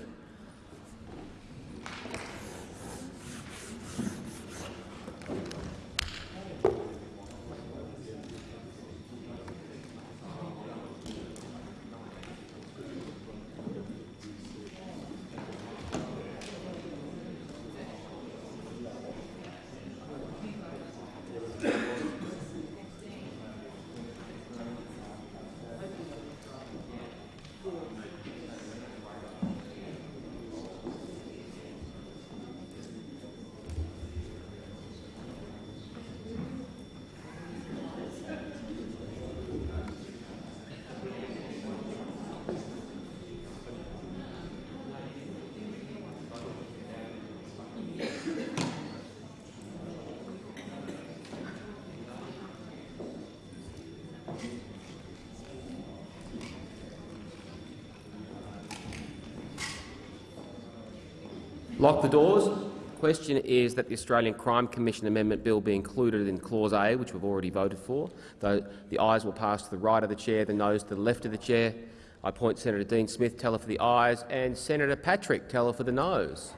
Lock the doors. The Question is that the Australian Crime Commission Amendment Bill be included in Clause A, which we've already voted for. The ayes will pass to the right of the chair, the noes to the left of the chair. I point Senator Dean Smith, teller for the ayes, and Senator Patrick, teller for the noes.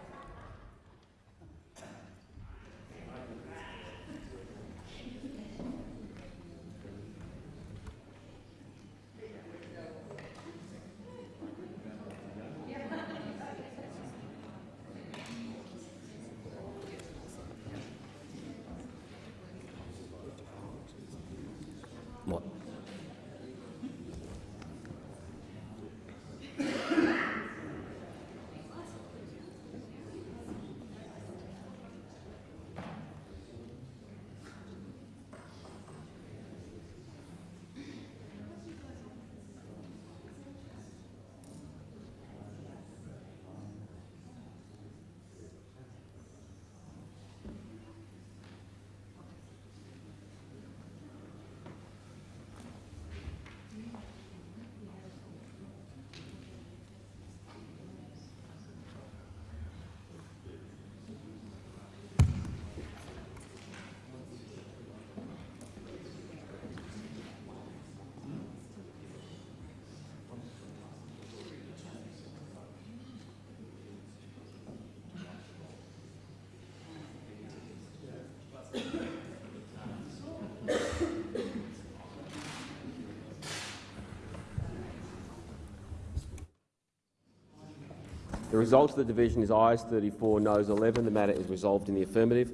Result of the division is ayes 34, noes 11. The matter is resolved in the affirmative.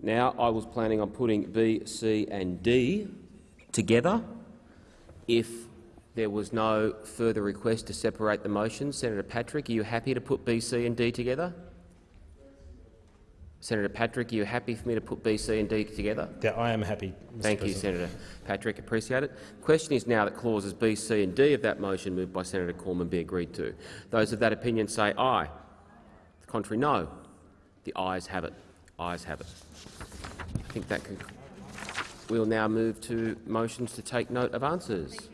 Now, I was planning on putting B, C and D together if there was no further request to separate the motions. Senator Patrick, are you happy to put B, C and D together? Senator Patrick, are you happy for me to put B, C and D together? Yeah, I am happy. Mr. Thank you, Senator Patrick. Appreciate it. The question is now that clauses B, C and D of that motion moved by Senator Cormann be agreed to. Those of that opinion say aye. The contrary, no. The ayes have it. Ayes have it. I think that can. We'll now move to motions to take note of answers.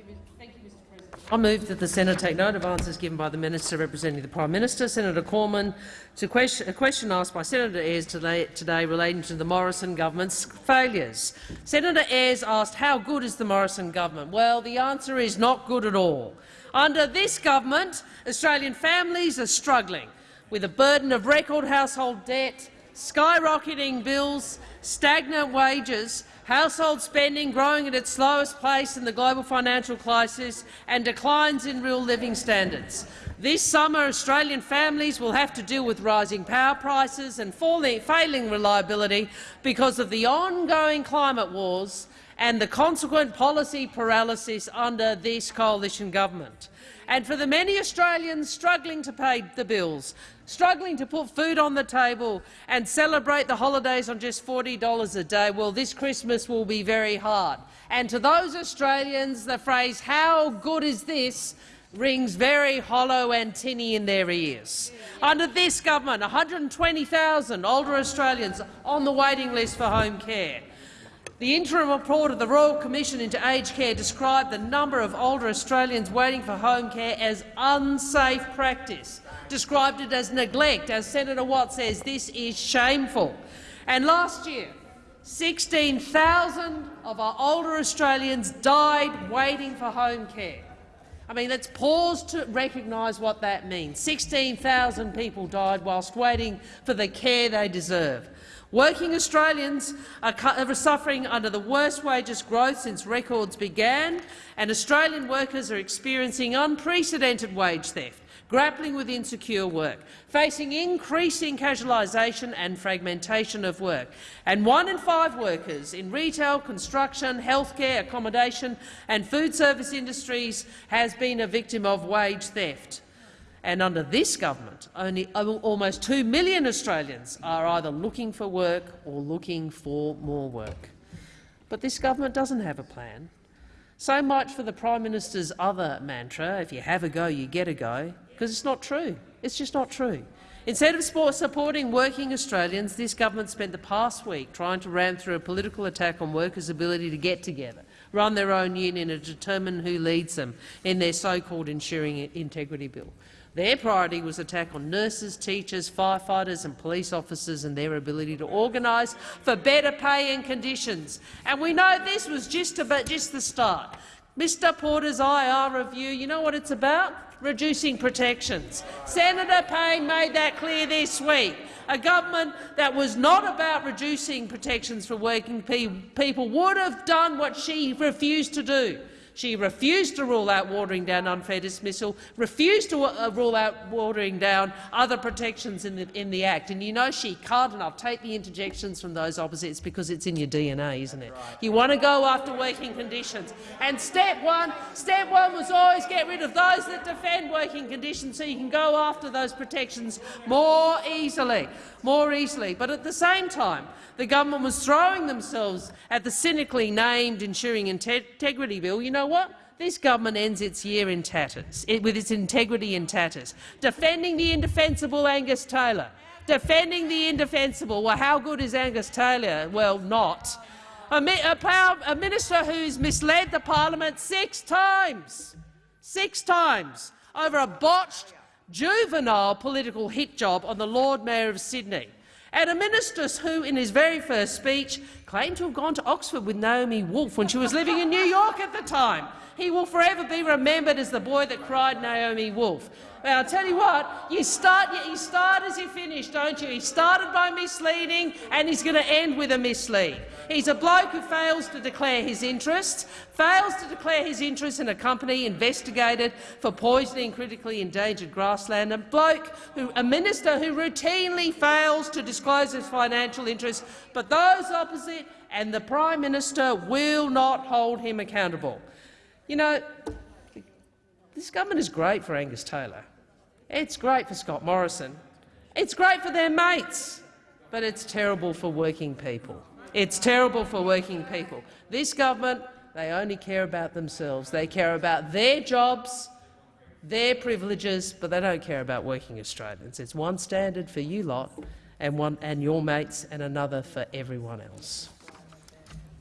I move that the Senate take note of answers given by the Minister representing the Prime Minister, Senator Cormann, to question, a question asked by Senator Ayres today, today relating to the Morrison government's failures. Senator Ayres asked how good is the Morrison government. Well, the answer is not good at all. Under this government, Australian families are struggling with a burden of record household debt, skyrocketing bills, stagnant wages, household spending growing at its slowest pace in the global financial crisis, and declines in real living standards. This summer, Australian families will have to deal with rising power prices and falling, failing reliability because of the ongoing climate wars and the consequent policy paralysis under this coalition government. And for the many Australians struggling to pay the bills, struggling to put food on the table and celebrate the holidays on just $40 a day, well, this Christmas will be very hard. And to those Australians, the phrase, how good is this, rings very hollow and tinny in their ears. Under this government, 120,000 older Australians on the waiting list for home care. The interim report of the Royal Commission into Aged Care described the number of older Australians waiting for home care as unsafe practice, described it as neglect. As Senator Watt says, this is shameful. And last year, 16,000 of our older Australians died waiting for home care. I mean, let's pause to recognise what that means. 16,000 people died whilst waiting for the care they deserve. Working Australians are, suffering under the worst wages growth since records began, and Australian workers are experiencing unprecedented wage theft, grappling with insecure work, facing increasing casualisation and fragmentation of work. And one in five workers in retail, construction, healthcare, accommodation and food service industries has been a victim of wage theft. And under this government, only almost 2 million Australians are either looking for work or looking for more work. But this government doesn't have a plan. So much for the Prime Minister's other mantra, if you have a go, you get a go, because it's not true. It's just not true. Instead of supporting working Australians, this government spent the past week trying to ram through a political attack on workers' ability to get together, run their own union and determine who leads them in their so-called ensuring integrity bill. Their priority was attack on nurses, teachers, firefighters and police officers and their ability to organise for better pay and conditions. And we know this was just, about, just the start. Mr Porter's IR review, you know what it's about? Reducing protections. Senator Payne made that clear this week. A government that was not about reducing protections for working pe people would have done what she refused to do. She refused to rule out watering down unfair dismissal, refused to uh, rule out watering down other protections in the, in the Act. And you know she can't, and I'll take the interjections from those opposites because it's in your DNA, isn't it? You want to go after working conditions. And step one, step one was always get rid of those that defend working conditions so you can go after those protections more easily. More easily. But at the same time, the government was throwing themselves at the cynically named Ensuring Integrity Bill, you know what? This government ends its year in tatters, it, with its integrity in tatters. Defending the indefensible Angus Taylor. Defending the indefensible. Well, how good is Angus Taylor? Well, not. A, mi a, power, a minister who's misled the parliament six times, six times, over a botched, juvenile political hit job on the Lord Mayor of Sydney and a minister who, in his very first speech, claimed to have gone to Oxford with Naomi Wolf when she was living in New York at the time. He will forever be remembered as the boy that cried Naomi Wolf. But I'll tell you what, you start, you start as you finish, don't you? He started by misleading and he's going to end with a mislead. He's a bloke who fails to declare his interests, fails to declare his interests in a company investigated for poisoning critically endangered grassland, a bloke who, a minister who routinely fails to disclose his financial interests, but those opposite and the Prime Minister will not hold him accountable. You know, this government is great for Angus Taylor. It's great for Scott Morrison. It's great for their mates, but it's terrible for working people. It's terrible for working people. This government, they only care about themselves. They care about their jobs, their privileges, but they don't care about working Australians. It's one standard for you lot and, one, and your mates and another for everyone else.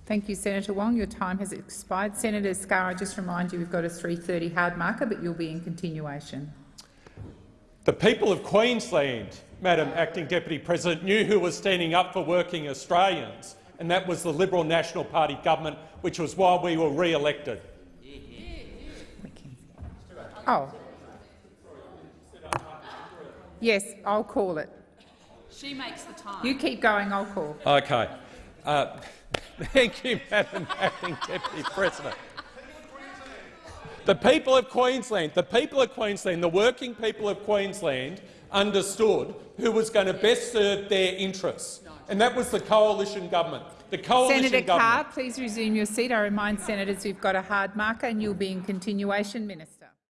Thank you, Senator Wong. Your time has expired. Senator Scarr, I just remind you we've got a 3.30 hard marker, but you'll be in continuation. The people of Queensland, Madam Acting Deputy President, knew who was standing up for working Australians, and that was the Liberal National Party government, which was why we were re-elected. Oh. Yes, I'll call it. She makes the time. You keep going, I'll call. Okay. Uh, thank you, Madam Acting Deputy President. The people of Queensland, the people of Queensland, the working people of Queensland understood who was going to best serve their interests, and that was the coalition government. The coalition Senator government. Scarr, please resume your seat. I remind senators we've got a hard marker and you'll be in continuation. Minister.